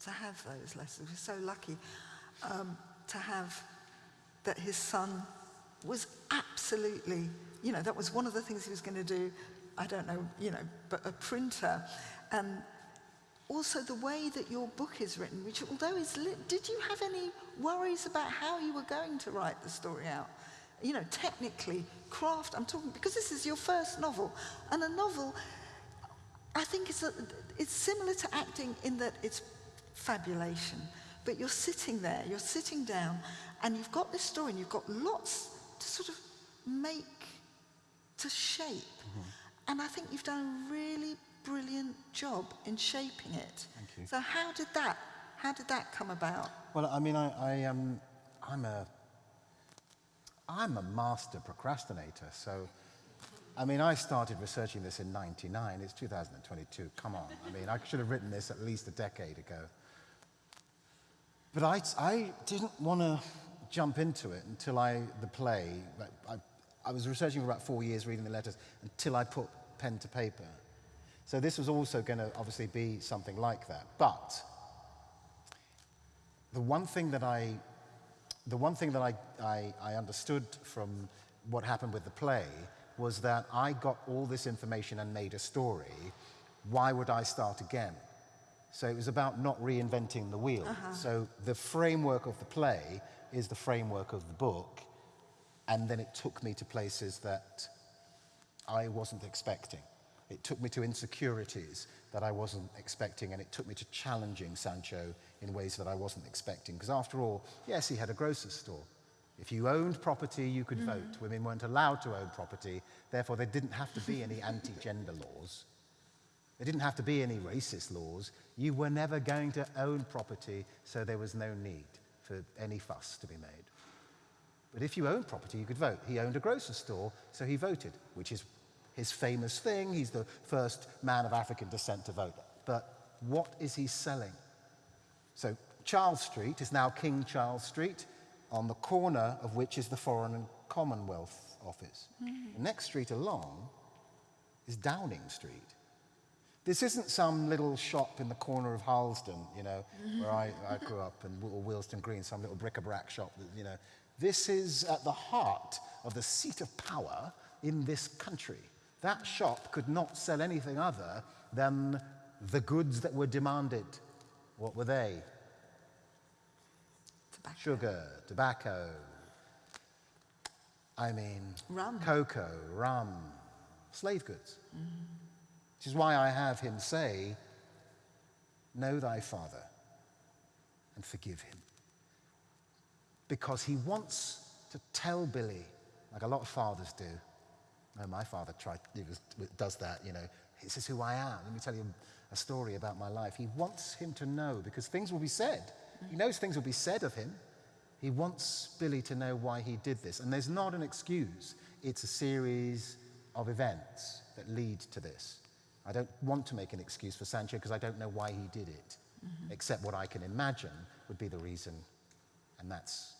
to have those lessons. We're so lucky um, to have that his son was absolutely, you know, that was one of the things he was going to do. I don't know, you know, but a printer. And also the way that your book is written, which although is lit, did you have any worries about how you were going to write the story out? You know, technically, craft, I'm talking, because this is your first novel. And a novel, I think it's, a, it's similar to acting in that it's fabulation. But you're sitting there, you're sitting down, and you've got this story, and you've got lots to sort of make, to shape. Mm-hmm. And I think you've done a really brilliant job in shaping it. Thank you. So how did that, how did that come about? Well, I mean, I, I um, I'm a, I'm a master procrastinator. So, I mean, I started researching this in '99. It's 2022. Come on. I mean, I should have written this at least a decade ago. But I, I didn't want to jump into it until I, the play, like, I, I was researching for about four years, reading the letters, until I put pen to paper. So this was also going to obviously be something like that. But the one thing that I the one thing that I, I, I understood from what happened with the play was that I got all this information and made a story. Why would I start again? So it was about not reinventing the wheel. Uh-huh. So the framework of the play is the framework of the book, and then it took me to places that I wasn't expecting. It took me to insecurities that I wasn't expecting, and it took me to challenging Sancho in ways that I wasn't expecting. Because after all, yes, he had a grocer's store. If you owned property, you could mm. vote. Women weren't allowed to own property, therefore, there didn't have to be any anti gender laws. There didn't have to be any racist laws. You were never going to own property, so there was no need for any fuss to be made. But if you owned property, you could vote. He owned a grocer's store, so he voted, which is his famous thing. He's the first man of African descent to vote. But what is he selling? So Charles Street is now King Charles Street, on the corner of which is the Foreign and Commonwealth Office. Mm. The next street along is Downing Street. This isn't some little shop in the corner of Harlesden, you know, where I, I grew up, and or Willesden Green, some little bric-a-brac shop, that, you know. This is at the heart of the seat of power in this country. That shop could not sell anything other than the goods that were demanded. What were they? Tobacco. Sugar, tobacco. I mean, rum. cocoa, rum, slave goods. Mm. Which is why I have him say, Know thy father and forgive him. Because he wants to tell Billy, like a lot of fathers do, no, my father tried, he was, does that, you know. This is who I am. Let me tell you a story about my life. He wants him to know because things will be said. He knows things will be said of him. He wants Billy to know why he did this. And there's not an excuse, it's a series of events that lead to this. I don't want to make an excuse for Sancho because I don't know why he did it, mm-hmm. except what I can imagine would be the reason. And that's.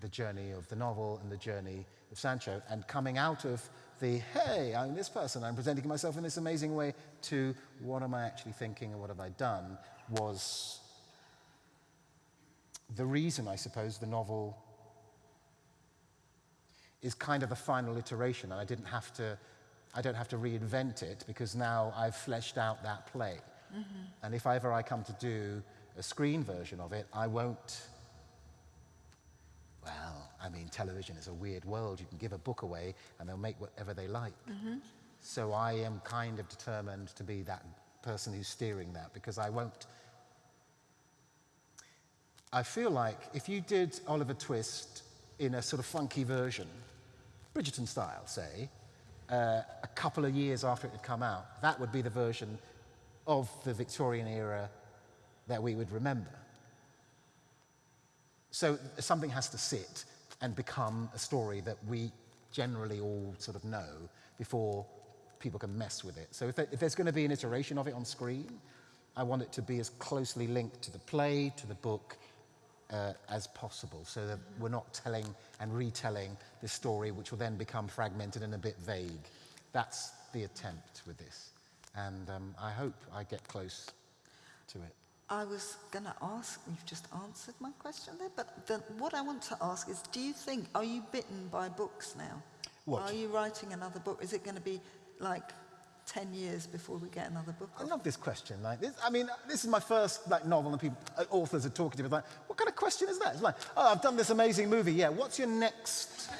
The journey of the novel and the journey of Sancho. And coming out of the, hey, I'm this person, I'm presenting myself in this amazing way, to what am I actually thinking and what have I done, was the reason, I suppose, the novel is kind of the final iteration, and I didn't have to, I don't have to reinvent it because now I've fleshed out that play. Mm-hmm. And if ever I come to do a screen version of it, I won't well, I mean, television is a weird world. You can give a book away and they'll make whatever they like. Mm-hmm. So I am kind of determined to be that person who's steering that because I won't. I feel like if you did Oliver Twist in a sort of funky version, Bridgerton style, say, uh, a couple of years after it had come out, that would be the version of the Victorian era that we would remember. So something has to sit and become a story that we generally all sort of know before people can mess with it. So if, there, if there's going to be an iteration of it on screen, I want it to be as closely linked to the play, to the book, uh, as possible, so that we're not telling and retelling this story, which will then become fragmented and a bit vague. That's the attempt with this. And um, I hope I get close to it. I was going to ask, you've just answered my question there, but the, what I want to ask is do you think, are you bitten by books now? What? Are you writing another book? Is it going to be like 10 years before we get another book? I love this question. Like this, I mean, this is my first like novel, and people, uh, authors are talking to me like, what kind of question is that? It's like, oh, I've done this amazing movie. Yeah, what's your next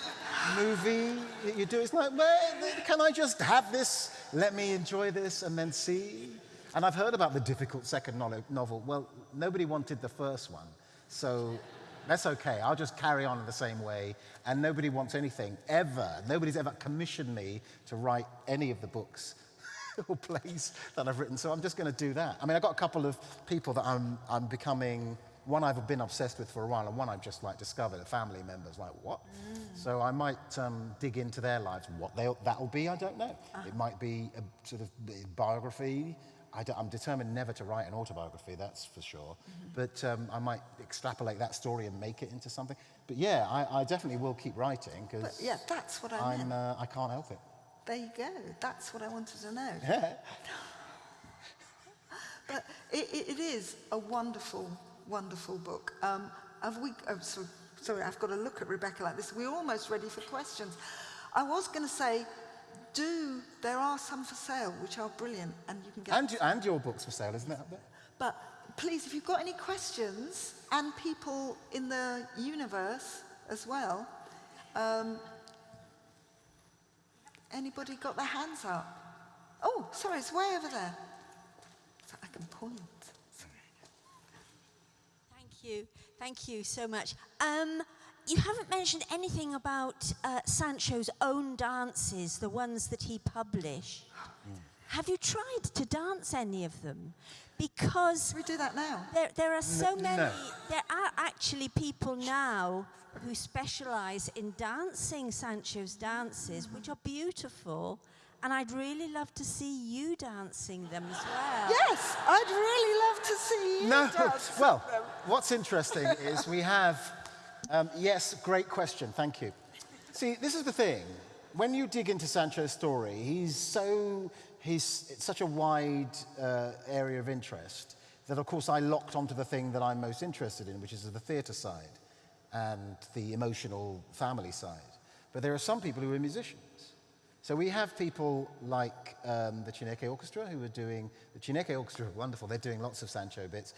movie that you do? It's like, well, can I just have this? Let me enjoy this and then see. And I've heard about the difficult second novel. Well, nobody wanted the first one, so that's okay. I'll just carry on in the same way. And nobody wants anything, ever. Nobody's ever commissioned me to write any of the books or plays that I've written, so I'm just going to do that. I mean, I've got a couple of people that I'm, I'm becoming one I've been obsessed with for a while, and one I've just like discovered. A family members, like what? Mm. So I might um, dig into their lives. What that'll be, I don't know. Uh. It might be a sort of biography. I am determined never to write an autobiography, that's for sure. Mm-hmm. But um, I might extrapolate that story and make it into something. But yeah, I, I definitely will keep writing because yeah, that's what I I'm, uh, I can't help it. There you go. That's what I wanted to know. Yeah. but it, it is a wonderful, wonderful book. Um, have we? Oh, so Sorry, I've got to look at Rebecca like this. We're almost ready for questions. I was going to say, do, there are some for sale, which are brilliant, and you can get... And, and your book's for sale, isn't it up there? But please, if you've got any questions, and people in the universe as well, um, anybody got their hands up? Oh, sorry, it's way over there. So I can point. Thank you. Thank you so much. Um, you haven't mentioned anything about uh, Sancho's own dances, the ones that he published. Have you tried to dance any of them? Because Should we do that now? there, there are so N- many, no. there are actually people now who specialize in dancing Sancho's dances, which are beautiful. And I'd really love to see you dancing them as well. Yes, I'd really love to see you No. dance Well, them. what's interesting is we have, um, yes, great question, thank you. See, this is the thing. When you dig into Sancho's story, he's so, he's it's such a wide uh, area of interest that, of course, I locked onto the thing that I'm most interested in, which is the theatre side and the emotional family side. But there are some people who are musicians. So we have people like um, the Chineke Orchestra who are doing, the Chineke Orchestra wonderful, they're doing lots of Sancho bits.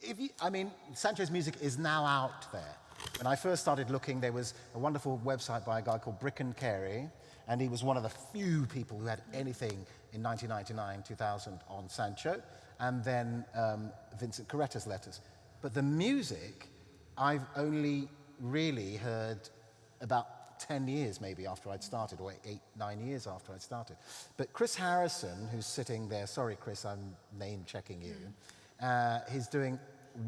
You, I mean, Sancho's music is now out there. When I first started looking, there was a wonderful website by a guy called Brycchan Carey, and he was one of the few people who had anything in 1999, 2000 on Sancho, and then um, Vincent Carretta's letters. But the music, I've only really heard about 10 years maybe after I'd started, or eight, nine years after I'd started. But Chris Harrison, who's sitting there, sorry Chris, I'm name checking you, uh, he's doing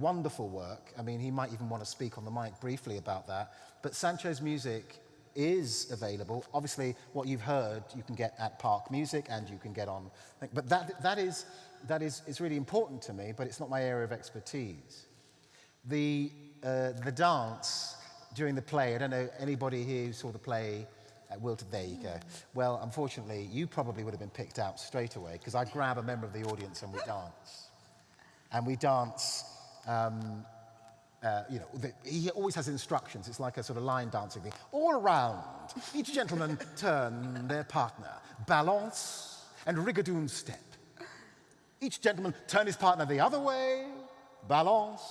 wonderful work. I mean, he might even want to speak on the mic briefly about that. But Sancho's music is available. Obviously, what you've heard, you can get at Park Music and you can get on. But that, that, is, that is, is really important to me, but it's not my area of expertise. The, uh, the dance during the play, I don't know, anybody here who saw the play at Wilton, there you go. Well, unfortunately, you probably would have been picked out straight away because I grab a member of the audience and we dance. And we dance, um, uh, you know, the, he always has instructions. It's like a sort of line dancing thing. All around, each gentleman turn their partner, balance and rigadoon step. Each gentleman turn his partner the other way, balance,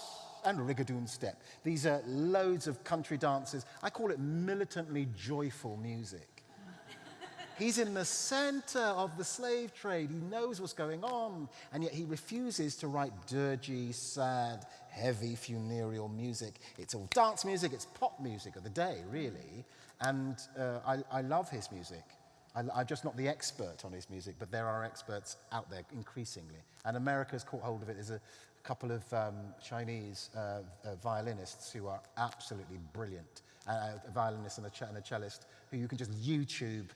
and rigadoon step. These are loads of country dances. I call it militantly joyful music. He's in the center of the slave trade. He knows what's going on, and yet he refuses to write dirgy, sad, heavy, funereal music. It's all dance music, it's pop music of the day, really. And uh, I, I love his music. I, I'm just not the expert on his music, but there are experts out there increasingly. And America's caught hold of it. There's a couple of um, Chinese uh, uh, violinists who are absolutely brilliant. Uh, a violinist and a, and a cellist who you can just YouTube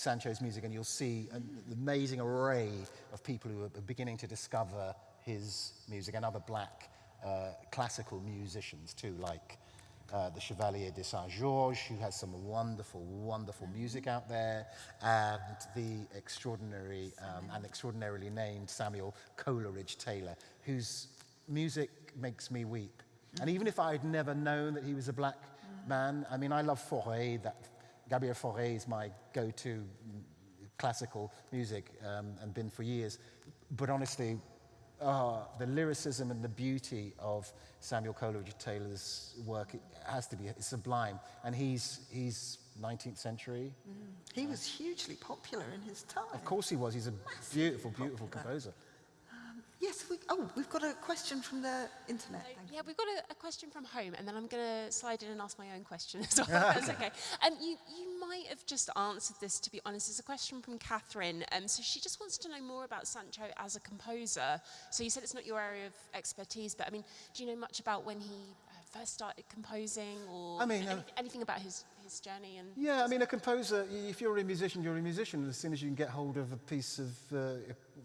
Sancho's music and you'll see an amazing array of people who are beginning to discover his music and other black uh, classical musicians too, like uh, the Chevalier de Saint-Georges, who has some wonderful, wonderful music out there, and the extraordinary um, and extraordinarily named Samuel Coleridge Taylor, whose music makes me weep. And even if I'd never known that he was a black man, I mean, I love Fauré, that Gabriel Fauré is my go-to classical music um, and been for years. But honestly, uh, the lyricism and the beauty of Samuel Coleridge Taylor's work has to be it's sublime. And he's, he's 19th century. He was hugely popular in his time. Of course he was. He's a beautiful, beautiful composer. Yes, we, oh, we've got a question from the internet. Yeah, we've got a, a question from home, and then I'm going to slide in and ask my own question as well. That's okay. Um, you, you might have just answered this, to be honest. It's a question from Catherine. Um, so she just wants to know more about Sancho as a composer. So you said it's not your area of expertise, but I mean, do you know much about when he uh, first started composing, or I mean, uh, anything about his journey? And Yeah, I mean, a composer, if you're a musician, you're a musician. As soon as you can get hold of a piece of, uh,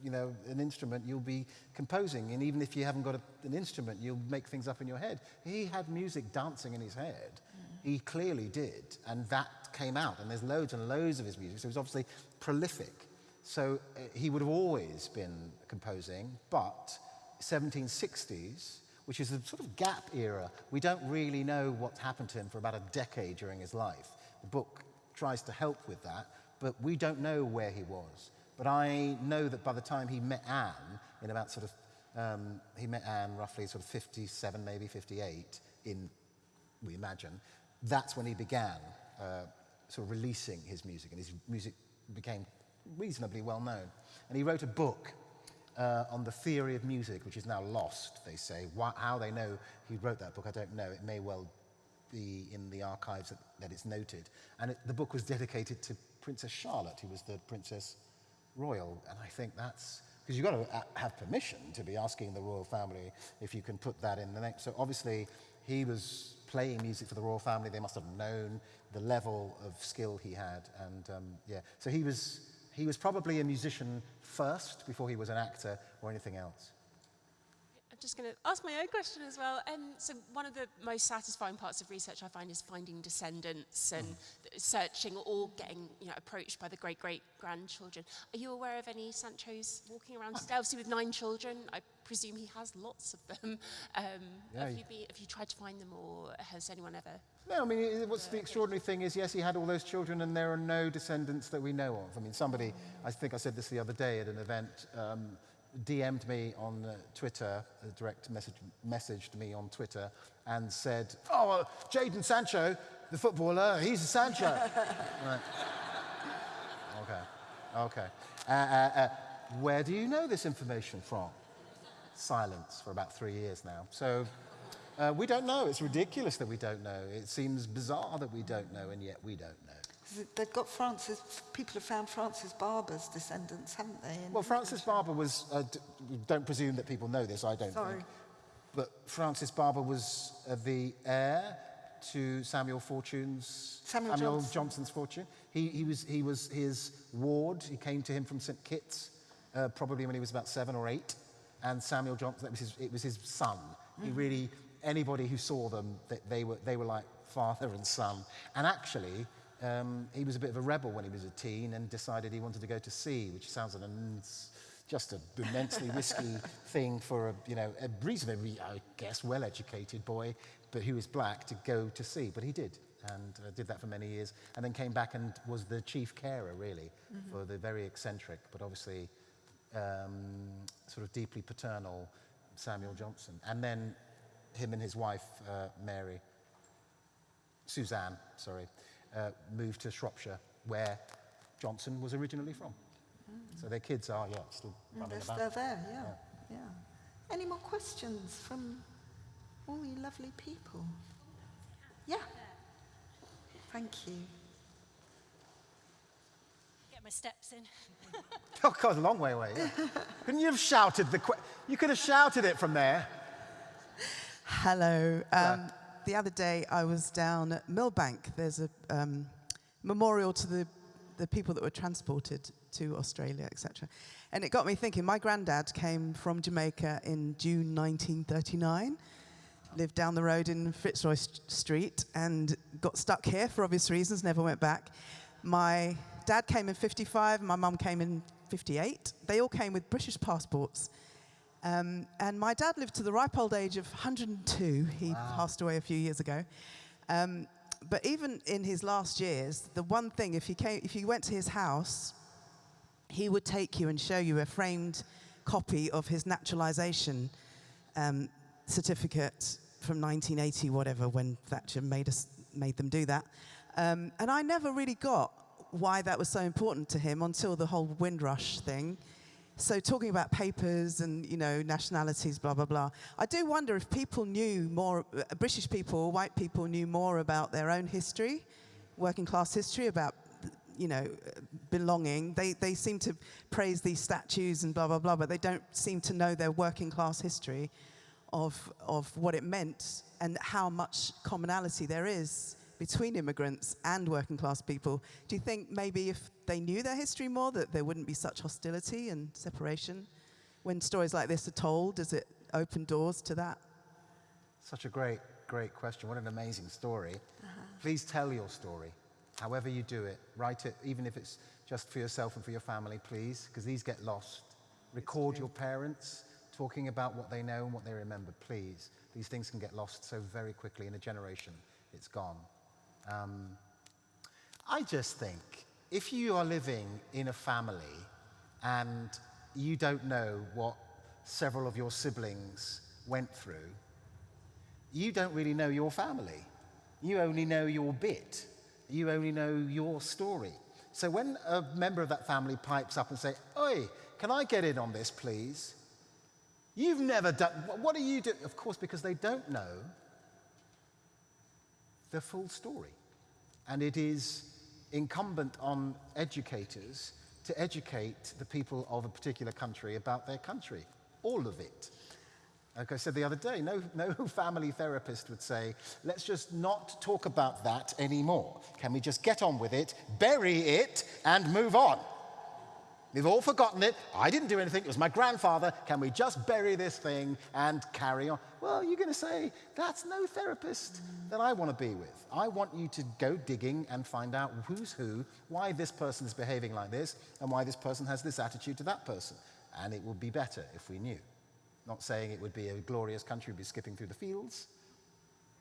you know, an instrument, you'll be composing. And even if you haven't got a, an instrument, you'll make things up in your head. He had music dancing in his head. He clearly did. And that came out. And there's loads and loads of his music. So he was obviously prolific. So uh, he would have always been composing. But 1760s, which is a sort of gap era. We don't really know what happened to him for about a decade during his life. The book tries to help with that, but we don't know where he was. But I know that by the time he met Anne, in about sort of, um, he met Anne roughly sort of 57, maybe 58, in, we imagine, that's when he began uh, sort of releasing his music, and his music became reasonably well known. And he wrote a book uh, on the theory of music, which is now lost, they say. Why, how they know he wrote that book, I don't know. It may well be in the archives that, that it's noted. And it, the book was dedicated to Princess Charlotte, who was the Princess Royal. And I think that's, because you've got to uh, have permission to be asking the royal family if you can put that in the name. So obviously, he was playing music for the royal family. They must have known the level of skill he had. And um, yeah, so he was, he was probably a musician first before he was an actor or anything else. I'm just going to ask my own question as well. Um, so one of the most satisfying parts of research I find is finding descendants and mm. searching or getting you know, approached by the great-great-grandchildren. Are you aware of any Sanchos walking around today? Obviously with nine children, I presume he has lots of them. Um, yeah, have, you be, have you tried to find them or has anyone ever? No, I mean, what's the extraordinary thing is, yes, he had all those children and there are no descendants that we know of. I mean, somebody, I think I said this the other day at an event, um, DM'd me on uh, Twitter, uh, direct message, messaged me on Twitter and said, oh, uh, Jadon Sancho, the footballer, he's a Sancho. right. Okay, okay. Uh, uh, uh, where do you know this information from? Silence for about three years now. So uh, we don't know. It's ridiculous that we don't know. It seems bizarre that we don't know, and yet we don't know. They've got Francis, people have found Francis Barber's descendants, haven't they? Well, Francis Barber was, uh, don't presume that people know this, I don't Sorry. think. But Francis Barber was uh, the heir to Samuel Fortune's, Samuel, Samuel Johnson. Johnson's fortune. He, he, was, he was his ward. He came to him from St. Kitts, uh, probably when he was about seven or eight. And Samuel Johnson, that was his, it was his son. Mm. He really, anybody who saw them, they, they, were, they were like father and son. And actually, um, he was a bit of a rebel when he was a teen and decided he wanted to go to sea, which sounds like an, just an immensely risky thing for a, you know, a reasonably, I guess, well-educated boy, but who is black to go to sea. But he did, and uh, did that for many years, and then came back and was the chief carer, really, mm -hmm. for the very eccentric, but obviously um, sort of deeply paternal Samuel Johnson. And then him and his wife, uh, Mary, Suzanne, sorry, uh, moved to Shropshire, where Johnson was originally from. Mm. So their kids are, yeah, still mm, running They're about. still there, yeah, yeah, yeah. Any more questions from all you lovely people? Yeah. Thank you. Get my steps in. oh, God, a long way away. Yeah. Couldn't you have shouted the? you could have shouted it from there. Hello. Um, the other day I was down at Millbank. There's a um, memorial to the, the people that were transported to Australia, etc. And it got me thinking, my granddad came from Jamaica in June 1939, lived down the road in Fitzroy St Street and got stuck here for obvious reasons, never went back. My dad came in 55, my mum came in 58. They all came with British passports. Um, and my dad lived to the ripe old age of 102. He wow. passed away a few years ago. Um, but even in his last years, the one thing, if you, came, if you went to his house, he would take you and show you a framed copy of his naturalization um, certificate from 1980, whatever, when Thatcher made, us, made them do that. Um, and I never really got why that was so important to him until the whole Windrush thing. So talking about papers and, you know, nationalities, blah, blah, blah. I do wonder if people knew more, uh, British people, white people knew more about their own history, working class history, about, you know, belonging. They, they seem to praise these statues and blah, blah, blah, but they don't seem to know their working class history of, of what it meant and how much commonality there is between immigrants and working class people. Do you think maybe if they knew their history more, that there wouldn't be such hostility and separation? When stories like this are told, does it open doors to that? Such a great, great question. What an amazing story. Uh -huh. Please tell your story, however you do it. Write it, even if it's just for yourself and for your family, please, because these get lost. Record your parents, talking about what they know and what they remember, please. These things can get lost so very quickly. In a generation, it's gone. Um, I just think if you are living in a family and you don't know what several of your siblings went through, you don't really know your family. You only know your bit. You only know your story. So when a member of that family pipes up and say, Oi, can I get in on this, please? You've never done, what do you do? Of course, because they don't know the full story. And it is incumbent on educators to educate the people of a particular country about their country, all of it. Like I said the other day, no, no family therapist would say, let's just not talk about that anymore. Can we just get on with it, bury it, and move on? We've all forgotten it. I didn't do anything. It was my grandfather. Can we just bury this thing and carry on? Well, you're going to say, that's no therapist that I want to be with. I want you to go digging and find out who's who, why this person is behaving like this, and why this person has this attitude to that person. And it would be better if we knew. Not saying it would be a glorious country, we'd be skipping through the fields,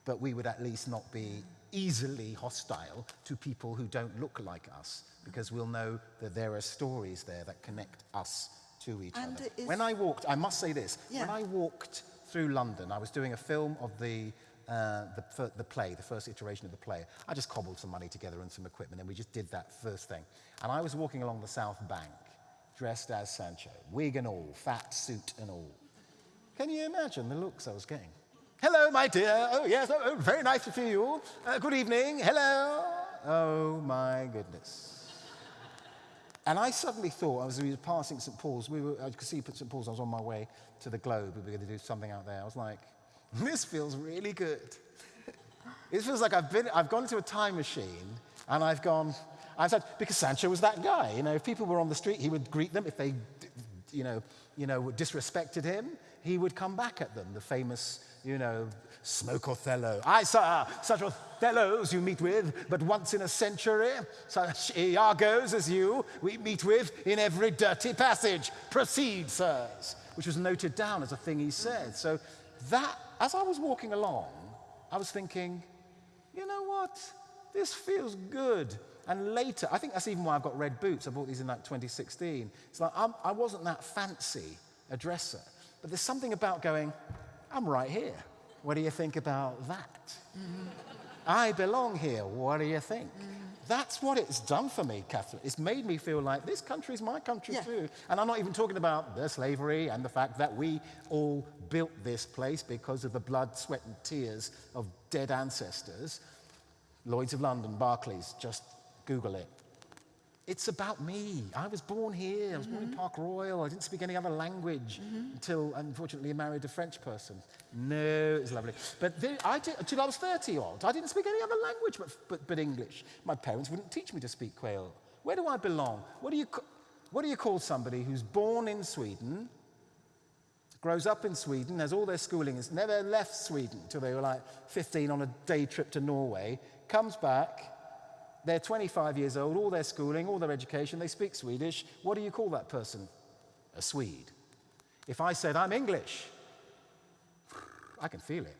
but we would at least not be easily hostile to people who don't look like us, because we'll know that there are stories there that connect us to each And other. When I walked, I must say this, Yeah. when I walked through London, I was doing a film of the, uh, the, the play, the first iteration of the play. I just cobbled some money together and some equipment, and we just did that first thing. And I was walking along the South Bank, dressed as Sancho, wig and all, fat suit and all. Can you imagine the looks I was getting? Hello, my dear. Oh, yes, oh, oh, very nice to see you. Uh, good evening. Hello. Oh, my goodness. And I suddenly thought, as we were passing St. Paul's, we were, I could see St. Paul's, I was on my way to the Globe, we were going to do something out there. I was like, this feels really good. It feels like I've, been, I've gone into a time machine and I've gone, I've said, because Sancho was that guy. You know, if people were on the street, he would greet them. If they, you know, you know, disrespected him, he would come back at them. The famous, you know, smoke Othello. I, sir, uh, such Othellos you meet with but once in a century, such Iagos as you we meet with in every dirty passage. Proceed, sirs, which was noted down as a thing he said. So that, as I was walking along, I was thinking, you know what? This feels good. And later, I think that's even why I've got red boots. I bought these in like 2016. It's like I'm, I wasn't that fancy a dresser, but there's something about going, I'm right here. What do you think about that? Mm-hmm. I belong here. What do you think? Mm-hmm. That's what it's done for me, Catherine. It's made me feel like this country is my country Yeah. too. And I'm not even talking about the slavery and the fact that we all built this place because of the blood, sweat, and tears of dead ancestors. Lloyds of London, Barclays, just Google it. It's about me. I was born here. I was born in mm-hmm. Park Royal. I didn't speak any other language mm-hmm. until, unfortunately, I married a French person. No, it was lovely. But then I did, until I was 30 odd, I didn't speak any other language but, but, but English. My parents wouldn't teach me to speak Creole. Where do I belong? What do you, what do you call somebody who's born in Sweden, grows up in Sweden, has all their schooling, has never left Sweden until they were like 15 on a day trip to Norway, comes back, they're 25 years old, all their schooling, all their education, they speak Swedish. What do you call that person? A Swede. If I said, I'm English, I can feel it.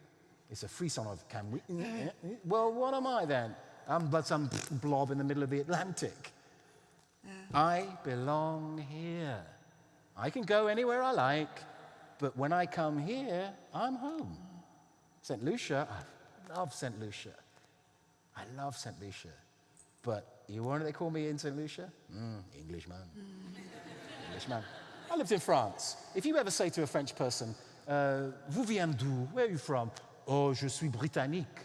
It's a frisson of, can we? Well, what am I then? I'm but some blob in the middle of the Atlantic. I belong here. I can go anywhere I like, but when I come here, I'm home. St. Lucia, I love St. Lucia. I love St. Lucia. But you want they call me in St. Lucia? Mm, Englishman. Englishman. I lived in France. If you ever say to a French person, uh, Vous viens d'où? Where are you from? Oh, je suis britannique.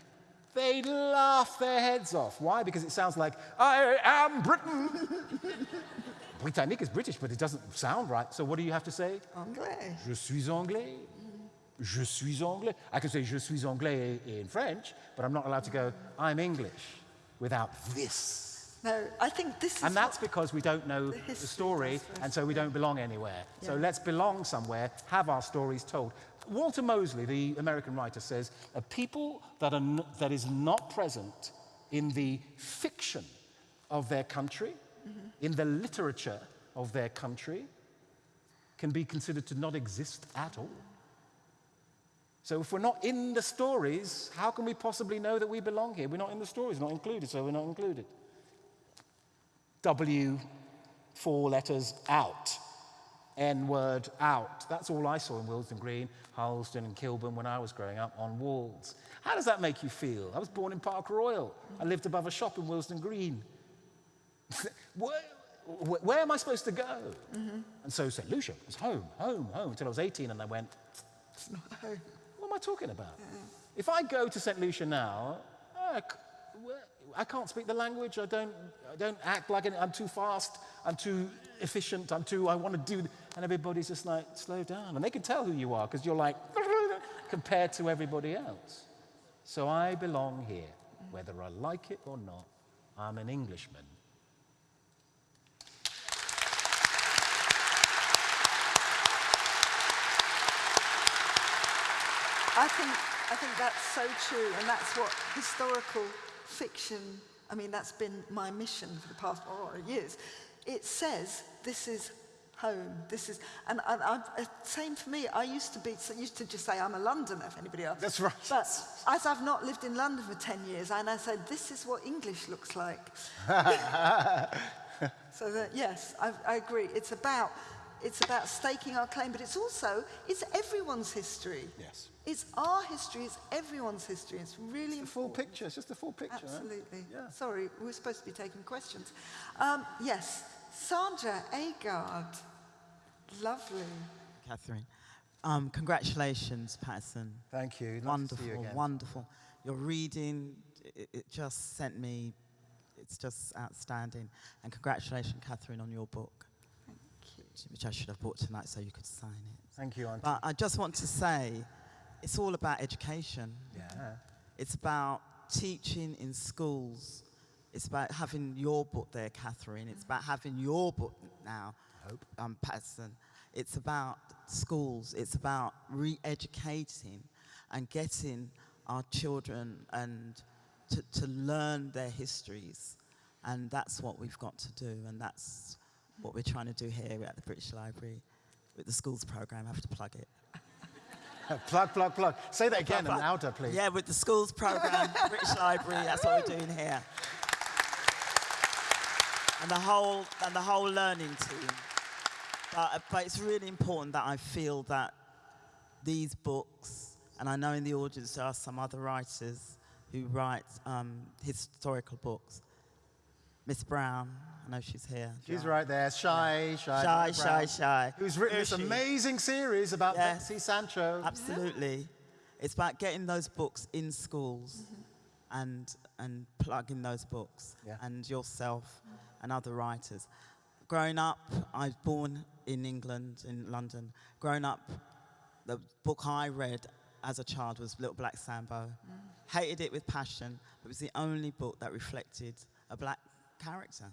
They laugh their heads off. Why? Because it sounds like, I am Britain. Britannique is British, but it doesn't sound right. So what do you have to say? Anglais. Je suis anglais. Je suis anglais. I can say je suis anglais in French, but I'm not allowed to go, I'm English without this. No, I think this is And that's because we don't know the the, story, and so we don't belong anywhere. So let's belong somewhere, have our stories told. Walter Mosley, the American writer, says a people that, are n- that is not present in the fiction of their country, Mm-hmm. in the literature of their country, can be considered to not exist at all. So if we're not in the stories, how can we possibly know that we belong here? We're not in the stories, not included, so we're not included. W, four letters out. N word out. That's all I saw in Willesden Green, Harlesden, and Kilburn when I was growing up on walls. How does that make you feel? I was born in Park Royal. I lived above a shop in Willesden Green. where, where, am I supposed to go? Mm -hmm. And so St. Lucia was home, home, home until I was 18 and I went, it's not home. Am I talking about? If I go to St. Lucia now, I, can't speak the language. I don't, I don't act like. I'm too fast. I'm too efficient. I'm too, I want to do, and everybody's just like, slow down. And they can tell who you are because you're like, compared to everybody else. So I belong here, whether I like it or not. I'm an Englishman. I think, I think that's so true, and that's what historical fiction, I mean, that's been my mission for the past oh, years. It says this is home. This is, and, and I, same for me. I used to be, used to just say I'm a Londoner. If anybody else. That's right. But as I've not lived in London for ten years, and I said this is what English looks like. so that yes, I, I agree. It's about, it's about staking our claim, but it's also it's everyone's history. Yes. It's our history, it's everyone's history. It's really it's the full picture, it's just the full picture. Absolutely. Right? Yeah. Sorry, we were supposed to be taking questions. Um, yes, Sandra Agard. Lovely. Catherine. Um, congratulations, Paterson. Thank you. Nice wonderful, you wonderful. Your reading, it, it, just sent me, it's just outstanding. And congratulations, Catherine, on your book. Thank you. Which I should have bought tonight so you could sign it. Thank you, Auntie. But I just want to say, it's all about education. Yeah. It's about teaching in schools. It's about having your book there, Catherine. It's about having your book now, Hope. Um, Paterson. It's about schools. It's about re-educating and getting our children and to, to learn their histories. And that's what we've got to do. And that's what we're trying to do here at the British Library with the schools program. I have to plug it. plug, plug, plug. Say that again plug, and louder, please. Yeah, with the schools program, British Library, that's what we're doing here. And the whole, and the whole learning team. But, but it's really important that I feel that these books, and I know in the audience there are some other writers who write um, historical books. Miss Brown, I know she's here. She's right there. Shy, shy. Shy, shy, shy. Who's written this amazing series about yes, Betsy Sancho. Absolutely. It's about getting those books in schools mm -hmm. and, and plugging those books yeah. and yourself and other writers. Growing up, I was born in England, in London. Growing up, the book I read as a child was Little Black Sambo. Mm. Hated it with passion, but it was the only book that reflected a black character.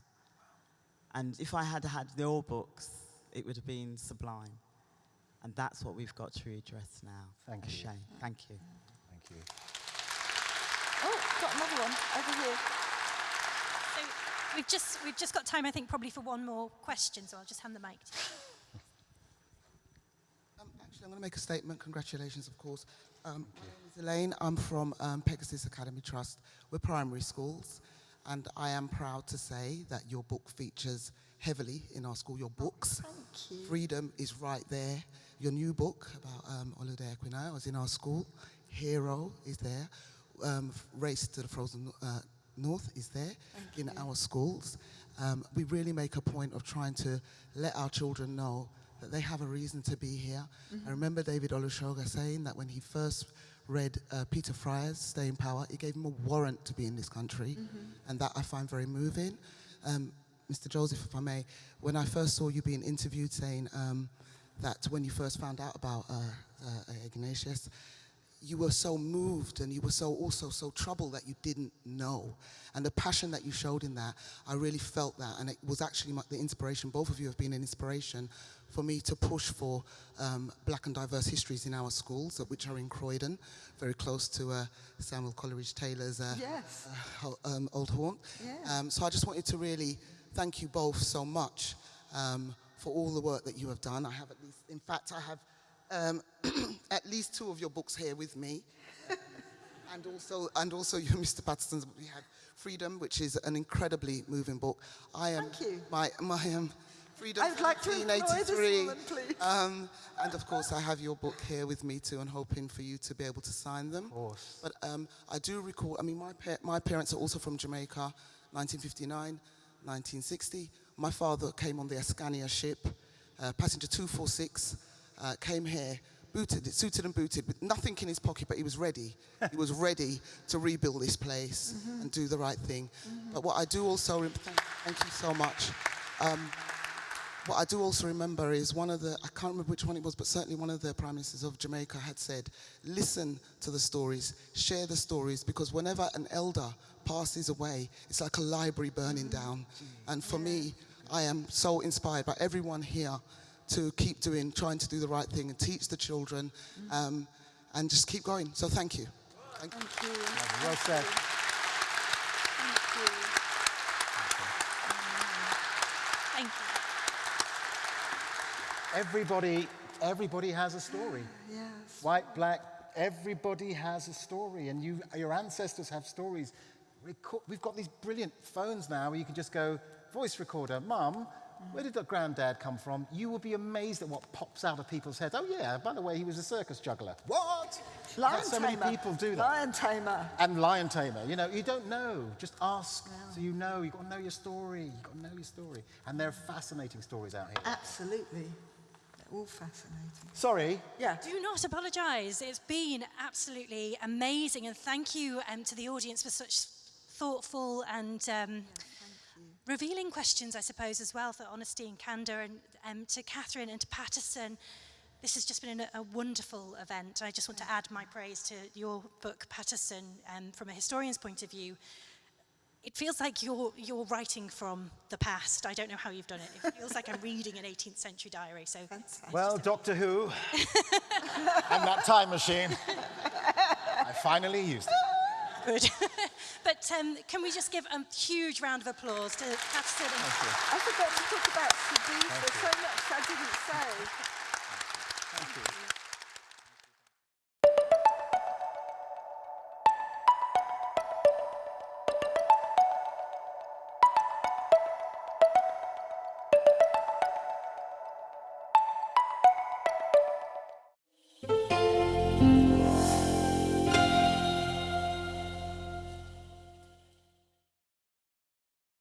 And if I had had your books, it would have been sublime. And that's what we've got to redress now. Thank a you. shame. Thank you. Thank you. Oh, got another one over here. So we've just, we've just got time, I think, probably for one more question, so I'll just hand the mic to you. Um, actually, I'm going to make a statement. Congratulations, of course. Um, my name is Elaine. I'm from um, Pegasus Academy Trust. We're primary schools and I am proud to say that your book features heavily in our school, your books. Thank you. Freedom is right there. Your new book about um, Olaudah Equiano was in our school. Hero is there. Um, Race to the Frozen uh, North is there Thank in you. our schools. Um, we really make a point of trying to let our children know that they have a reason to be here. Mm -hmm. I remember David Olusoga saying that when he first read uh, Peter Fryer's Staying Power. It gave him a warrant to be in this country, mm -hmm. and that I find very moving. Um, Mr. Joseph, if I may, when I first saw you being interviewed saying um, that when you first found out about uh, uh, Ignatius, you were so moved and you were so also so troubled that you didn't know. And the passion that you showed in that, I really felt that. And it was actually my, the inspiration, both of you have been an inspiration for me to push for um, black and diverse histories in our schools, which are in Croydon, very close to uh, Samuel Coleridge Taylor's uh, yes. uh, um, old haunt. Yeah. Um, so I just wanted to really thank you both so much um, for all the work that you have done. I have at least, in fact, I have um, at least two of your books here with me. and also, and also you, Mr. Paterson's, we have Freedom, which is an incredibly moving book. I am, Thank you. My, my um, Freedom I would like to employ this 1983. woman, please. Um, and of course, I have your book here with me too, and hoping for you to be able to sign them. Of course. But um, I do recall, I mean, my, pa- my parents are also from Jamaica, 1959, 1960. My father came on the Ascania ship, uh, passenger 246, uh, came here, booted, suited and booted, with nothing in his pocket, but he was ready. he was ready to rebuild this place and do the right thing. But what I do also—thank thank you so much. Um, what I do also remember is one of the, I can't remember which one it was, but certainly one of the prime ministers of Jamaica had said, listen to the stories, share the stories, because whenever an elder passes away, it's like a library burning mm-hmm. down. Mm-hmm. And for me, I am so inspired by everyone here to keep doing, trying to do the right thing and teach the children mm. um, and just keep going. So thank you. Thank you. Thank you. Well said. Thank you. Thank you. Everybody, everybody has a story. Yes. White, black, everybody has a story, and you, your ancestors have stories. Reco- We've got these brilliant phones now where you can just go, voice recorder, Mum, where did the granddad come from? You will be amazed at what pops out of people's heads. Oh, yeah, by the way, he was a circus juggler. What? Lion so tamer. many people do that. Lion tamer. And lion tamer. You know, you don't know. Just ask so you know. You've got to know your story. You've got to know your story. And there are fascinating stories out here. Absolutely. all fascinating. Sorry. Yeah. Do not apologise. It's been absolutely amazing, and thank you um, to the audience for such thoughtful and um, yeah, revealing questions, I suppose, as well for honesty and candour, and um, to Catherine and to Patterson. This has just been a, a wonderful event. I just want to add my praise to your book, Patterson, um, from a historian's point of view, It feels like you're, you're writing from the past. I don't know how you've done it. It feels like I'm reading an 18th century diary. So, it's Well, Doctor Who and that time machine. I finally used it. Good. but um, can we just give a huge round of applause to Paterson and I forgot to talk about Sadiq. There's so much I didn't say.